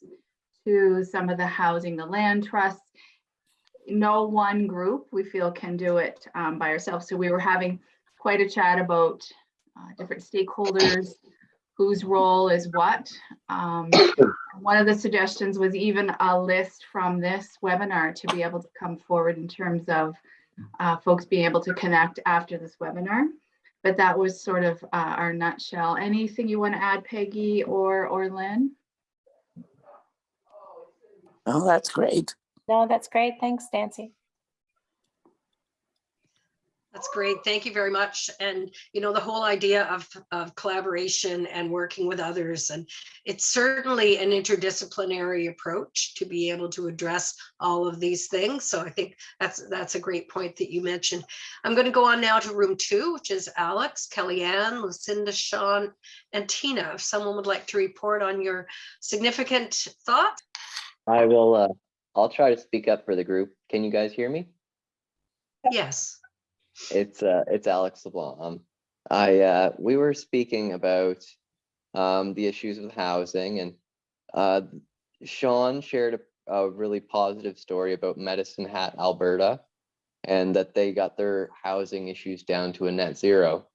to some of the housing, the land trusts. No one group we feel can do it um, by ourselves. So we were having quite a chat about uh, different stakeholders, whose role is what. Um, one of the suggestions was even a list from this webinar to be able to come forward in terms of uh, folks being able to connect after this webinar. But that was sort of uh, our nutshell. Anything you want to add, Peggy or or Lynn? Oh, that's great. No, that's great. Thanks, Nancy. That's great. Thank you very much. And, you know, the whole idea of, of collaboration and working with others. And it's certainly an interdisciplinary approach to be able to address all of these things. So I think that's, that's a great point that you mentioned. I'm going to go on now to room two, which is Alex, Kellyanne, Lucinda, Sean, and Tina. If someone would like to report on your significant thought. I will, uh, I'll try to speak up for the group. Can you guys hear me? Yes. It's, uh, it's Alex LeBlanc. Um, I, uh, we were speaking about, um, the issues with housing and, uh, Sean shared a, a really positive story about Medicine Hat, Alberta, and that they got their housing issues down to a net zero.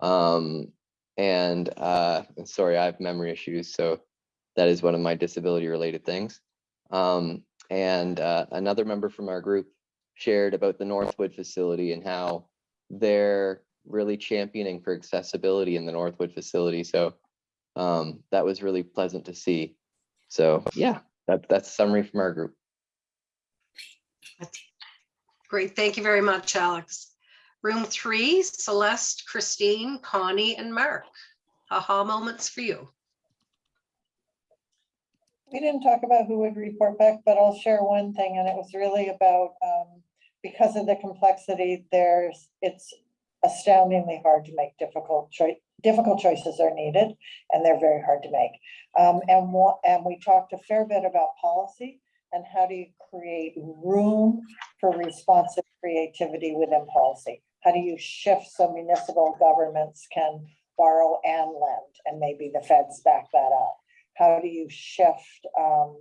Um, and uh, sorry, I have memory issues, so that is one of my disability related things. Um, and uh, another member from our group shared about the Northwood facility and how they're really championing for accessibility in the Northwood facility. So um, that was really pleasant to see. So yeah, that, that's summary from our group. Great, thank you very much, Alex. Room three, Celeste, Christine, Connie, and Mark. Aha moments for you. We didn't talk about who would report back, but I'll share one thing, and it was really about, um, because of the complexity, there's, it's astoundingly hard to make difficult choice, difficult choices are needed, and they're very hard to make. Um, and and we talked a fair bit about policy and how do you create room for responsive creativity within policy? How do you shift so municipal governments can borrow and lend, and maybe the feds back that up? How do you shift um,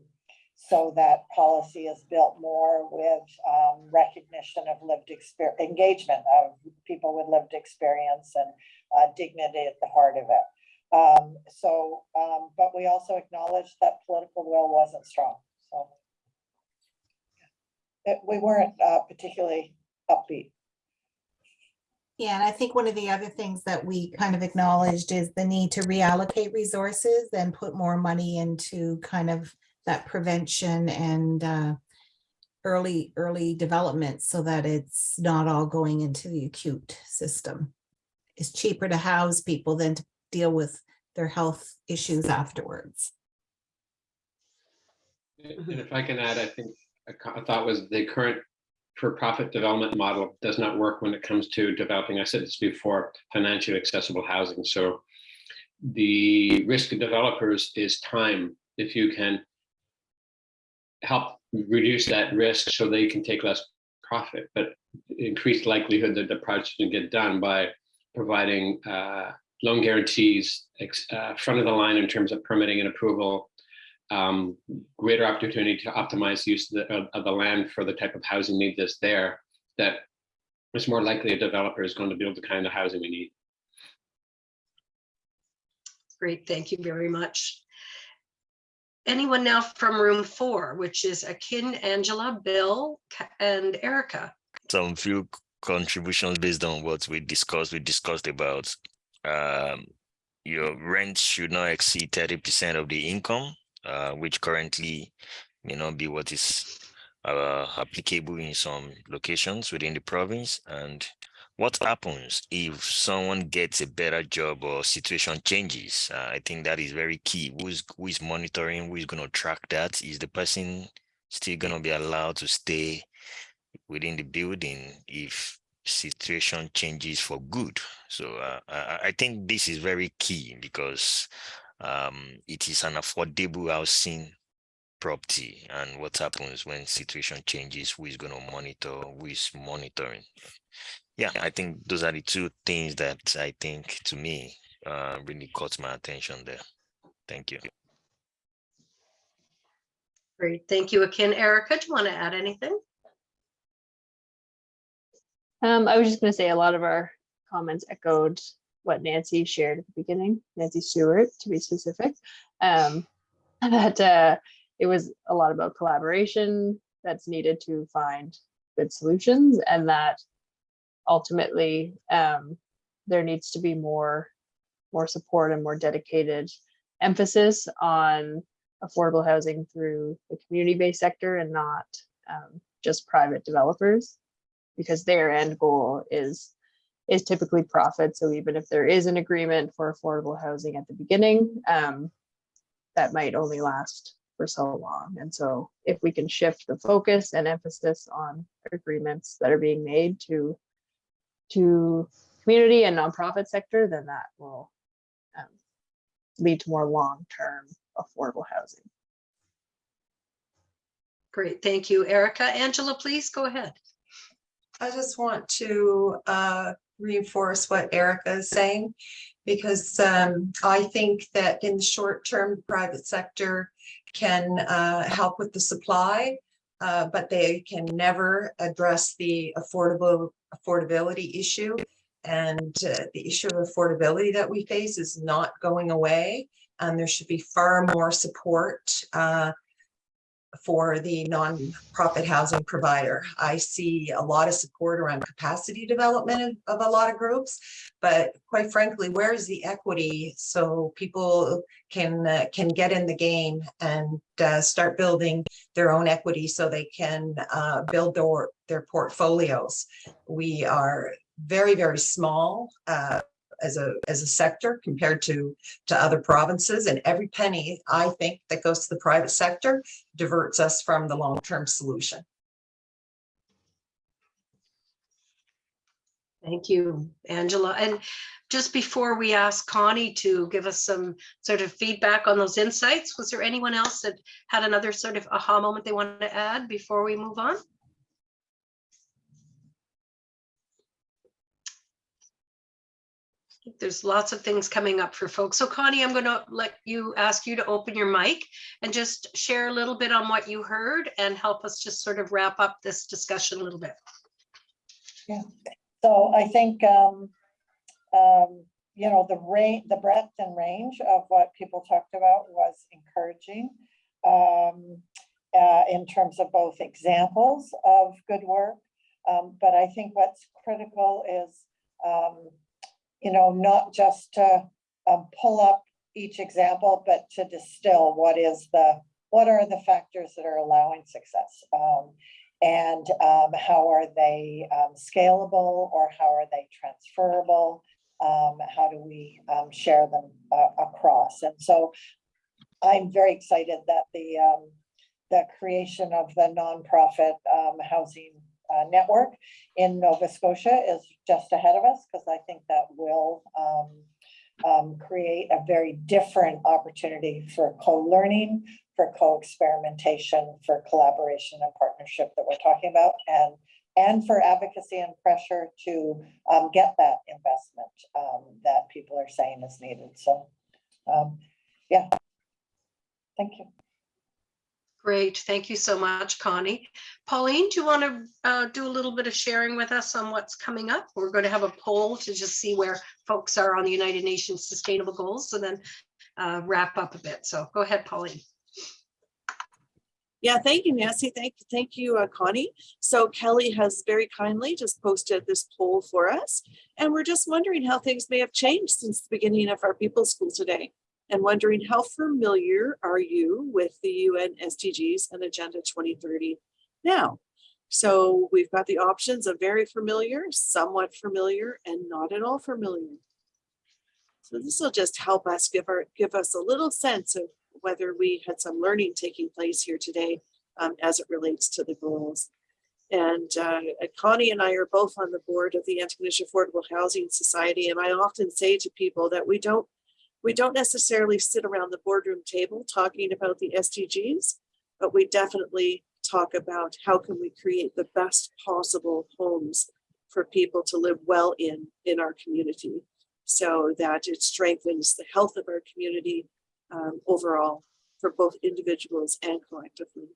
so that policy is built more with um, recognition of lived experience, engagement of people with lived experience and uh, dignity at the heart of it. Um, so, um, but we also acknowledge that political will wasn't strong. So it, we weren't uh, particularly upbeat. Yeah, and I think one of the other things that we kind of acknowledged is the need to reallocate resources and put more money into kind of that prevention and uh, early, early development so that it's not all going into the acute system. It's cheaper to house people than to deal with their health issues afterwards. And if I can add, I think a thought was the current for-profit development model does not work when it comes to developing, I said this before, financially accessible housing. So the risk of developers is time. If you can help reduce that risk so they can take less profit, but increased likelihood that the project can get done by providing uh, loan guarantees, uh, front of the line in terms of permitting and approval, um, greater opportunity to optimize use of the, of- of the land for the type of housing need that's there, that it's more likely a developer is going to build the kind of housing we need. Great, thank you very much. Anyone now from room four, which is Akin, Angela, Bill, and Erica. some few contributions based on what we discussed. We discussed about um, your rent should not exceed thirty percent of the income, uh, which currently may not be what is uh, applicable in some locations within the province. And what happens if someone gets a better job or situation changes? Uh, I think that is very key. Who's who is monitoring? Who is going to track that? Is the person still going to be allowed to stay within the building if situation changes for good. So uh, I, I think this is very key because um, it is an affordable housing property and what happens when situation changes, who is going to monitor, who is monitoring. Yeah, I think those are the two things that I think to me uh, really caught my attention there. Thank you. Great, thank you, Akin. Erica, do you want to add anything? Um, I was just gonna say a lot of our comments echoed what Nancy shared at the beginning, Nancy Stewart, to be specific. Um, *laughs* that uh, it was a lot about collaboration that's needed to find good solutions and that ultimately um, there needs to be more more support and more dedicated emphasis on affordable housing through the community-based sector and not um, just private developers because their end goal is is typically profit. So even if there is an agreement for affordable housing at the beginning, um, that might only last for so long. And so if we can shift the focus and emphasis on agreements that are being made to to community and nonprofit sector, then that will um, lead to more long-term affordable housing. Great, thank you, Erica. Angela, please go ahead. I just want to uh, reinforce what Erica is saying, because um, I think that in the short term, private sector can uh, help with the supply, uh, but they can never address the affordable affordability issue. And uh, the issue of affordability that we face is not going away. And there should be far more support uh, for the nonprofit housing provider. I see a lot of support around capacity development of a lot of groups, but quite frankly, where is the equity so people can uh, can get in the game and uh, start building their own equity so they can uh, build their their portfolios. We are very very small uh, as a as a sector compared to to other provinces and every penny I think that goes to the private sector diverts us from the long-term solution. Thank you, Angela. And just before we ask Connie to give us some sort of feedback on those insights, was there anyone else that had another sort of aha moment they wanted to add before we move on? There's lots of things coming up for folks. So Connie, I'm going to let you ask you to open your mic and just share a little bit on what you heard and help us just sort of wrap up this discussion a little bit. Yeah, so I think, um, um, you know, the range, the breadth and range of what people talked about was encouraging. Um, uh, in terms of both examples of good work. Um, but I think what's critical is, um, you know, not just to um, pull up each example, but to distill what is the, what are the factors that are allowing success? Um, and um, how are they um, scalable or how are they transferable? Um, how do we um, share them uh, across? And so I'm very excited that the um, the creation of the nonprofit um, housing uh, network in Nova Scotia is just ahead of us because I think that will um, um, create a very different opportunity for co-learning, for co-experimentation, for collaboration and partnership that we're talking about, and and for advocacy and pressure to um, get that investment um, that people are saying is needed. So, um, yeah, thank you. Great, thank you so much, Connie. Pauline, do you want to uh, do a little bit of sharing with us on what's coming up? We're going to have a poll to just see where folks are on the United Nations Sustainable Goals and then uh, wrap up a bit. So go ahead, Pauline. Yeah, thank you, Nancy. Thank, thank you, uh, Connie. So Kelly has very kindly just posted this poll for us. And we're just wondering how things may have changed since the beginning of our People's School today. And wondering how familiar are you with the UN SDGs and Agenda 2030 now? So we've got the options of very familiar, somewhat familiar, and not at all familiar. So this will just help us give our give us a little sense of whether we had some learning taking place here today um, as it relates to the goals. And uh, Connie and I are both on the board of the Antigonish Affordable Housing Society. And I often say to people that we don't we don't necessarily sit around the boardroom table talking about the SDGs, but we definitely talk about how can we create the best possible homes for people to live well in in our community so that it strengthens the health of our community um, overall for both individuals and collectively.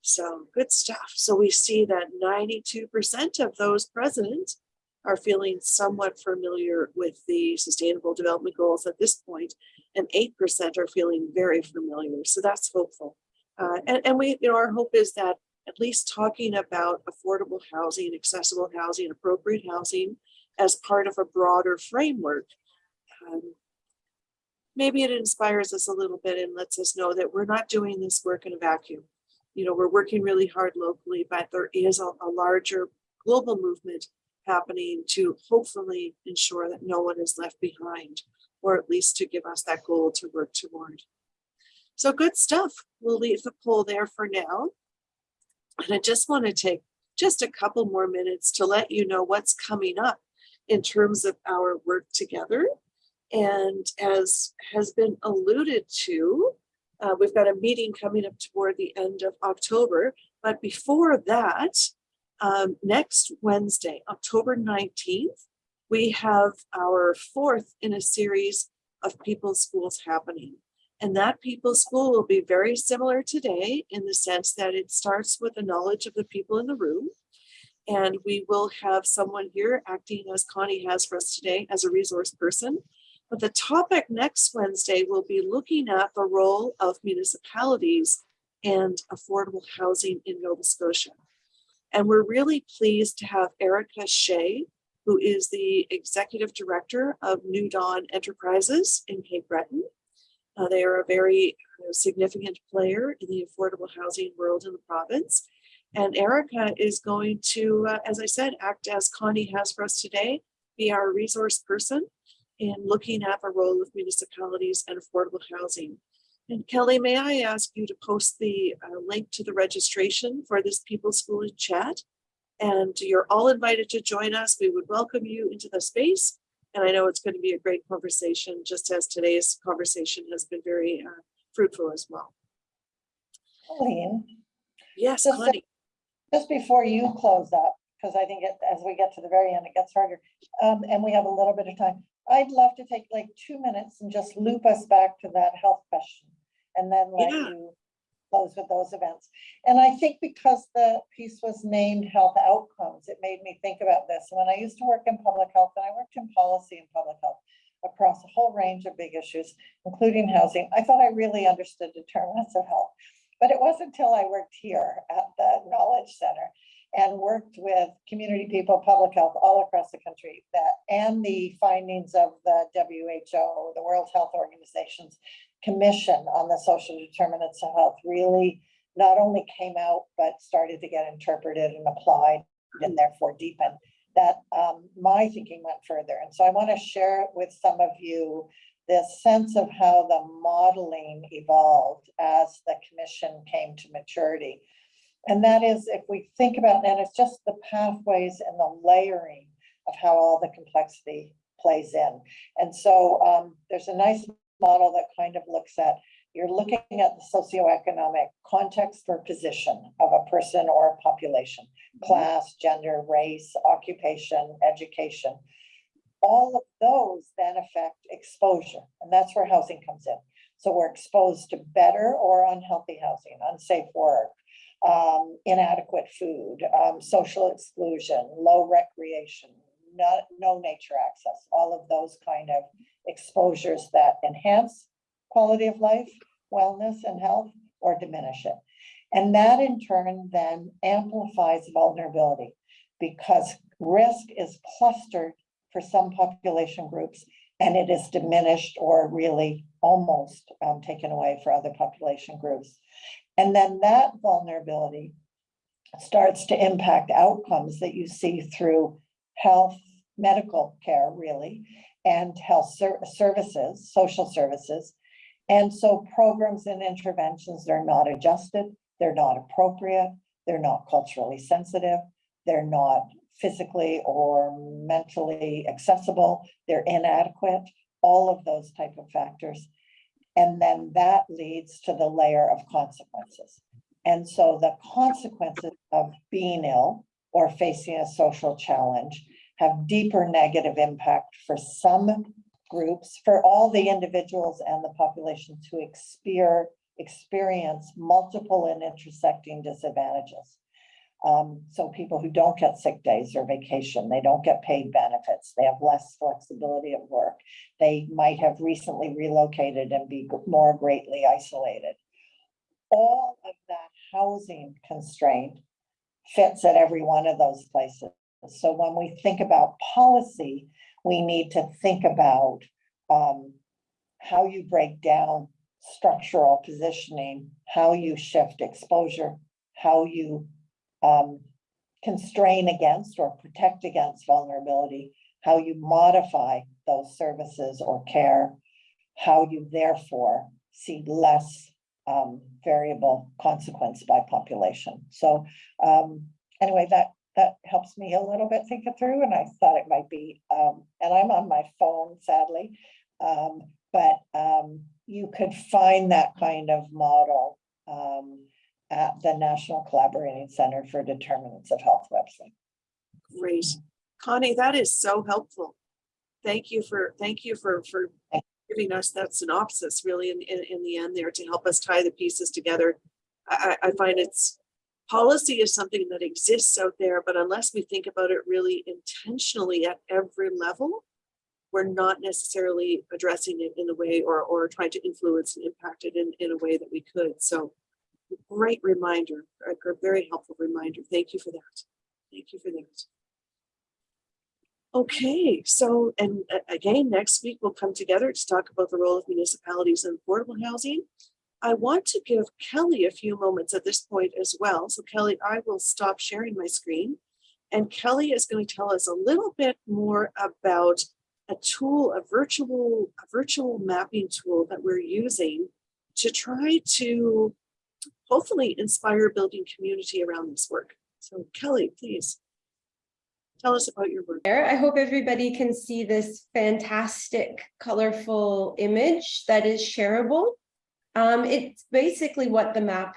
So good stuff. So we see that 92% of those present are feeling somewhat familiar with the sustainable development goals at this point, and 8% are feeling very familiar. So that's hopeful. Uh, and, and we, you know, our hope is that at least talking about affordable housing, accessible housing, appropriate housing as part of a broader framework, um, maybe it inspires us a little bit and lets us know that we're not doing this work in a vacuum. You know, we're working really hard locally, but there is a, a larger global movement happening to hopefully ensure that no one is left behind, or at least to give us that goal to work toward. So good stuff. We'll leave the poll there for now. And I just want to take just a couple more minutes to let you know what's coming up in terms of our work together. And as has been alluded to, uh, we've got a meeting coming up toward the end of October. But before that, um, next Wednesday, October 19th, we have our fourth in a series of People's Schools happening. And that People's School will be very similar today in the sense that it starts with the knowledge of the people in the room. And we will have someone here acting as Connie has for us today as a resource person. But the topic next Wednesday will be looking at the role of municipalities and affordable housing in Nova Scotia. And we're really pleased to have Erica Shea, who is the Executive Director of New Dawn Enterprises in Cape Breton. Uh, they are a very uh, significant player in the affordable housing world in the province. And Erica is going to, uh, as I said, act as Connie has for us today, be our resource person in looking at the role of municipalities and affordable housing. And Kelly, may I ask you to post the uh, link to the registration for this People's School in chat? And you're all invited to join us. We would welcome you into the space. And I know it's going to be a great conversation, just as today's conversation has been very uh, fruitful as well. Colleen, Yes, Just Connie. just before you close up, because I think it- as we get to the very end, it gets harder, um, and we have a little bit of time. I'd love to take like two minutes and just loop us back to that health question and then let Yeah. you close with those events. And I think because the piece was named health outcomes, it made me think about this. When I used to work in public health and I worked in policy and public health across a whole range of big issues, including housing, I thought I really understood determinants *laughs* of health. But it wasn't until I worked here at the Knowledge Center and worked with community people, public health all across the country that, and the findings of the WHO, the World Health Organization's commission on the social determinants of health really not only came out, but started to get interpreted and applied and therefore deepened, that um, my thinking went further. And so I want to share with some of you this sense of how the modeling evolved as the commission came to maturity. And that is if we think about, and it's just the pathways and the layering of how all the complexity plays in. And so um, there's a nice model that kind of looks at, you're looking at the socioeconomic context or position of a person or a population, class, gender, race, occupation, education. All of those then affect exposure, and that's where housing comes in. So we're exposed to better or unhealthy housing, unsafe work, um, inadequate food, um, social exclusion, low recreation, not, no nature access, all of those kind of exposures that enhance quality of life, wellness and health, or diminish it. And that in turn then amplifies vulnerability because risk is clustered for some population groups and it is diminished or really almost um, taken away for other population groups. And then that vulnerability starts to impact outcomes that you see through health, medical care, really, and health ser- services, social services. And so programs and interventions, they're not adjusted, they're not appropriate, they're not culturally sensitive, they're not physically or mentally accessible, they're inadequate, all of those type of factors. And then that leads to the layer of consequences. And so the consequences of being ill or facing a social challenge have deeper negative impact for some groups, for all the individuals and the populations who exper- experience multiple and intersecting disadvantages. Um, so people who don't get sick days or vacation, they don't get paid benefits, they have less flexibility at work. They might have recently relocated and be more greatly isolated. All of that housing constraint fits at every one of those places. So when we think about policy, we need to think about um, how you break down structural positioning, how you shift exposure, how you um, constrain against or protect against vulnerability, how you modify those services or care, how you therefore see less um, variable consequence by population. So um, anyway, that that helps me a little bit think it through, and I thought it might be. Um, and I'm on my phone, sadly, um, but um, you could find that kind of model um, at the National Collaborating Center for Determinants of Health website. Great. Connie, that is so helpful. Thank you for, thank you for, for giving us that synopsis really in, in, in the end there to help us tie the pieces together. I, I I find it's policy is something that exists out there, but unless we think about it really intentionally at every level, we're not necessarily addressing it in a way or, or trying to influence and impact it in, in a way that we could. So great reminder, a very helpful reminder. Thank you for that. Thank you for that. Okay, so, and uh, again, next week we'll come together to talk about the role of municipalities in affordable housing. I want to give Kelly a few moments at this point as well. So Kelly, I will stop sharing my screen. And Kelly is going to tell us a little bit more about a tool, a virtual, a virtual mapping tool that we're using to try to hopefully inspire building community around this work. So Kelly, please tell us about your work. I hope everybody can see this fantastic, colorful image that is shareable. Um, it's basically what the map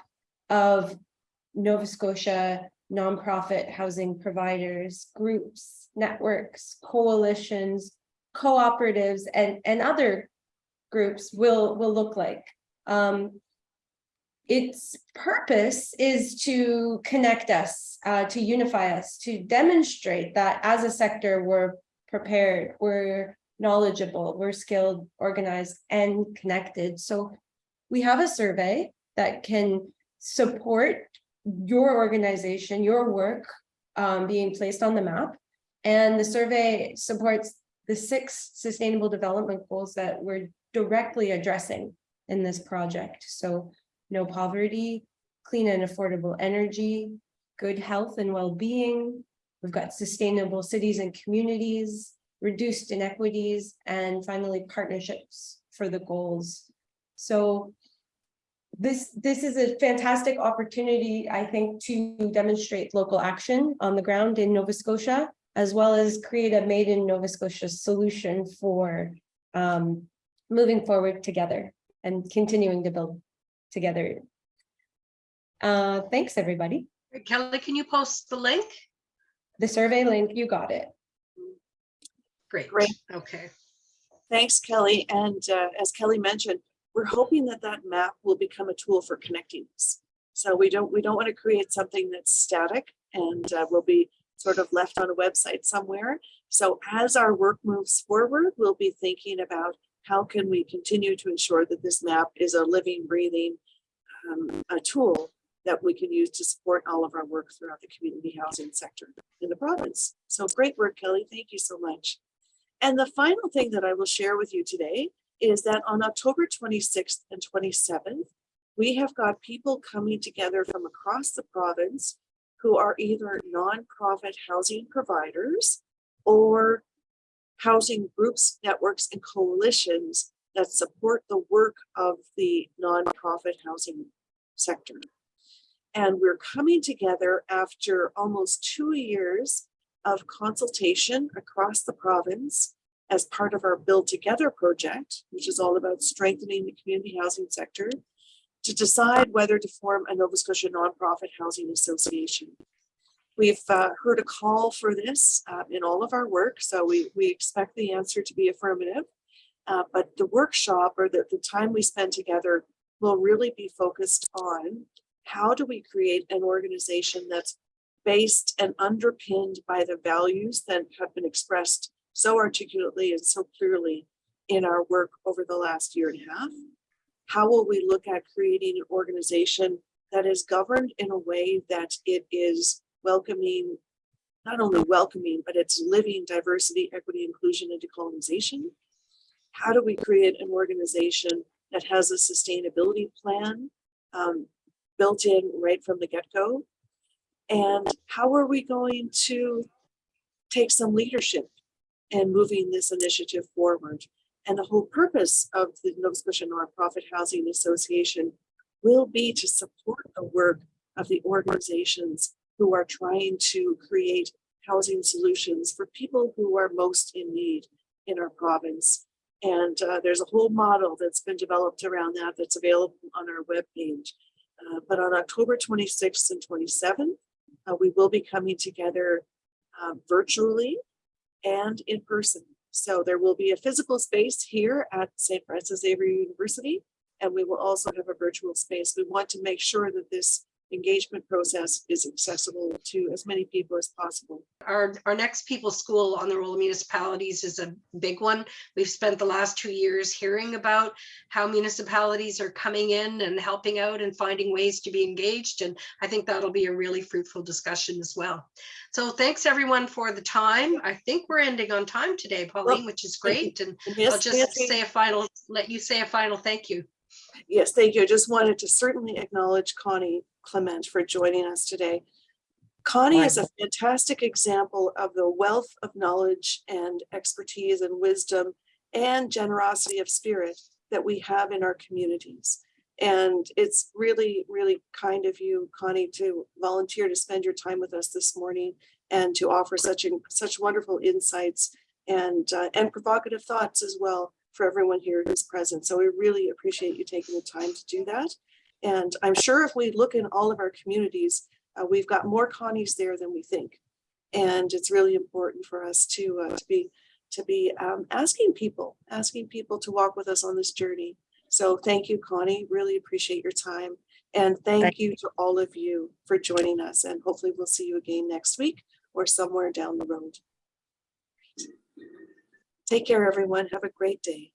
of Nova Scotia nonprofit housing providers, groups, networks, coalitions, cooperatives, and, and other groups will, will look like. Um, its purpose is to connect us, uh, to unify us, to demonstrate that as a sector, we're prepared, we're knowledgeable, we're skilled, organized, and connected. So we have a survey that can support your organization, your work um, being placed on the map. And the survey supports the six sustainable development goals that we're directly addressing in this project. So no poverty, clean and affordable energy, good health and well-being. We've got sustainable cities and communities, reduced inequities, and finally partnerships for the goals. So this, this is a fantastic opportunity, I think, to demonstrate local action on the ground in Nova Scotia, as well as create a made in Nova Scotia solution for um, moving forward together and continuing to build together. Uh, thanks, everybody. Kelly, can you post the link? The survey link, you got it. Great. Great. Okay. Thanks, Kelly. And uh, as Kelly mentioned, we're hoping that that map will become a tool for connecting us. So we don't we don't want to create something that's static and uh, will be sort of left on a website somewhere. So as our work moves forward, we'll be thinking about how can we continue to ensure that this map is a living, breathing um, a tool that we can use to support all of our work throughout the community housing sector in the province. So great work, Kelly. Thank you so much. And the final thing that I will share with you today is that on October 26th and 27th, we have got people coming together from across the province who are either nonprofit housing providers or housing groups, networks, and coalitions that support the work of the nonprofit housing sector. And we're coming together after almost two years of consultation across the province as part of our Build Together project, which is all about strengthening the community housing sector, to decide whether to form a Nova Scotia nonprofit housing association. We've uh, heard a call for this uh, in all of our work, so we, we expect the answer to be affirmative. Uh, but the workshop or the, the time we spend together will really be focused on how do we create an organization that's based and underpinned by the values that have been expressed so articulately and so clearly in our work over the last year and a half. How will we look at creating an organization that is governed in a way that it is welcoming, not only welcoming, but it's living diversity, equity, inclusion, and decolonization? How do we create an organization that has a sustainability plan um, built in right from the get-go? And how are we going to take some leadership and moving this initiative forward? And the whole purpose of the Nova Scotia Nonprofit Housing Association will be to support the work of the organizations who are trying to create housing solutions for people who are most in need in our province. And uh, there's a whole model that's been developed around that that's available on our webpage. Uh, but on October 26th and 27th, uh, we will be coming together uh, virtually and in person. So there will be a physical space here at St. Francis Xavier University, and we will also have a virtual space. We want to make sure that this engagement process is accessible to as many people as possible. Our, our next people school on the role of municipalities is a big one. We've spent the last two years hearing about how municipalities are coming in and helping out and finding ways to be engaged. And I think that'll be a really fruitful discussion as well. So thanks everyone for the time. I think we're ending on time today, Pauline, which is great. And Yes, I'll just Nancy. say a final, let you say a final thank you. Yes, thank you. I just wanted to certainly acknowledge Connie Clement for joining us today. Connie is a fantastic example of the wealth of knowledge and expertise and wisdom and generosity of spirit that we have in our communities. And it's really, really kind of you, Connie, to volunteer to spend your time with us this morning and to offer such, such wonderful insights and, uh, and provocative thoughts as well for everyone here who's present. So we really appreciate you taking the time to do that. And I'm sure if we look in all of our communities, uh, we've got more Connies there than we think. And it's really important for us to, uh, to be, to be um, asking people, asking people to walk with us on this journey. So thank you, Connie. Really appreciate your time. And thank you to all of you for joining us. And hopefully we'll see you again next week or somewhere down the road. Take care, everyone. Have a great day.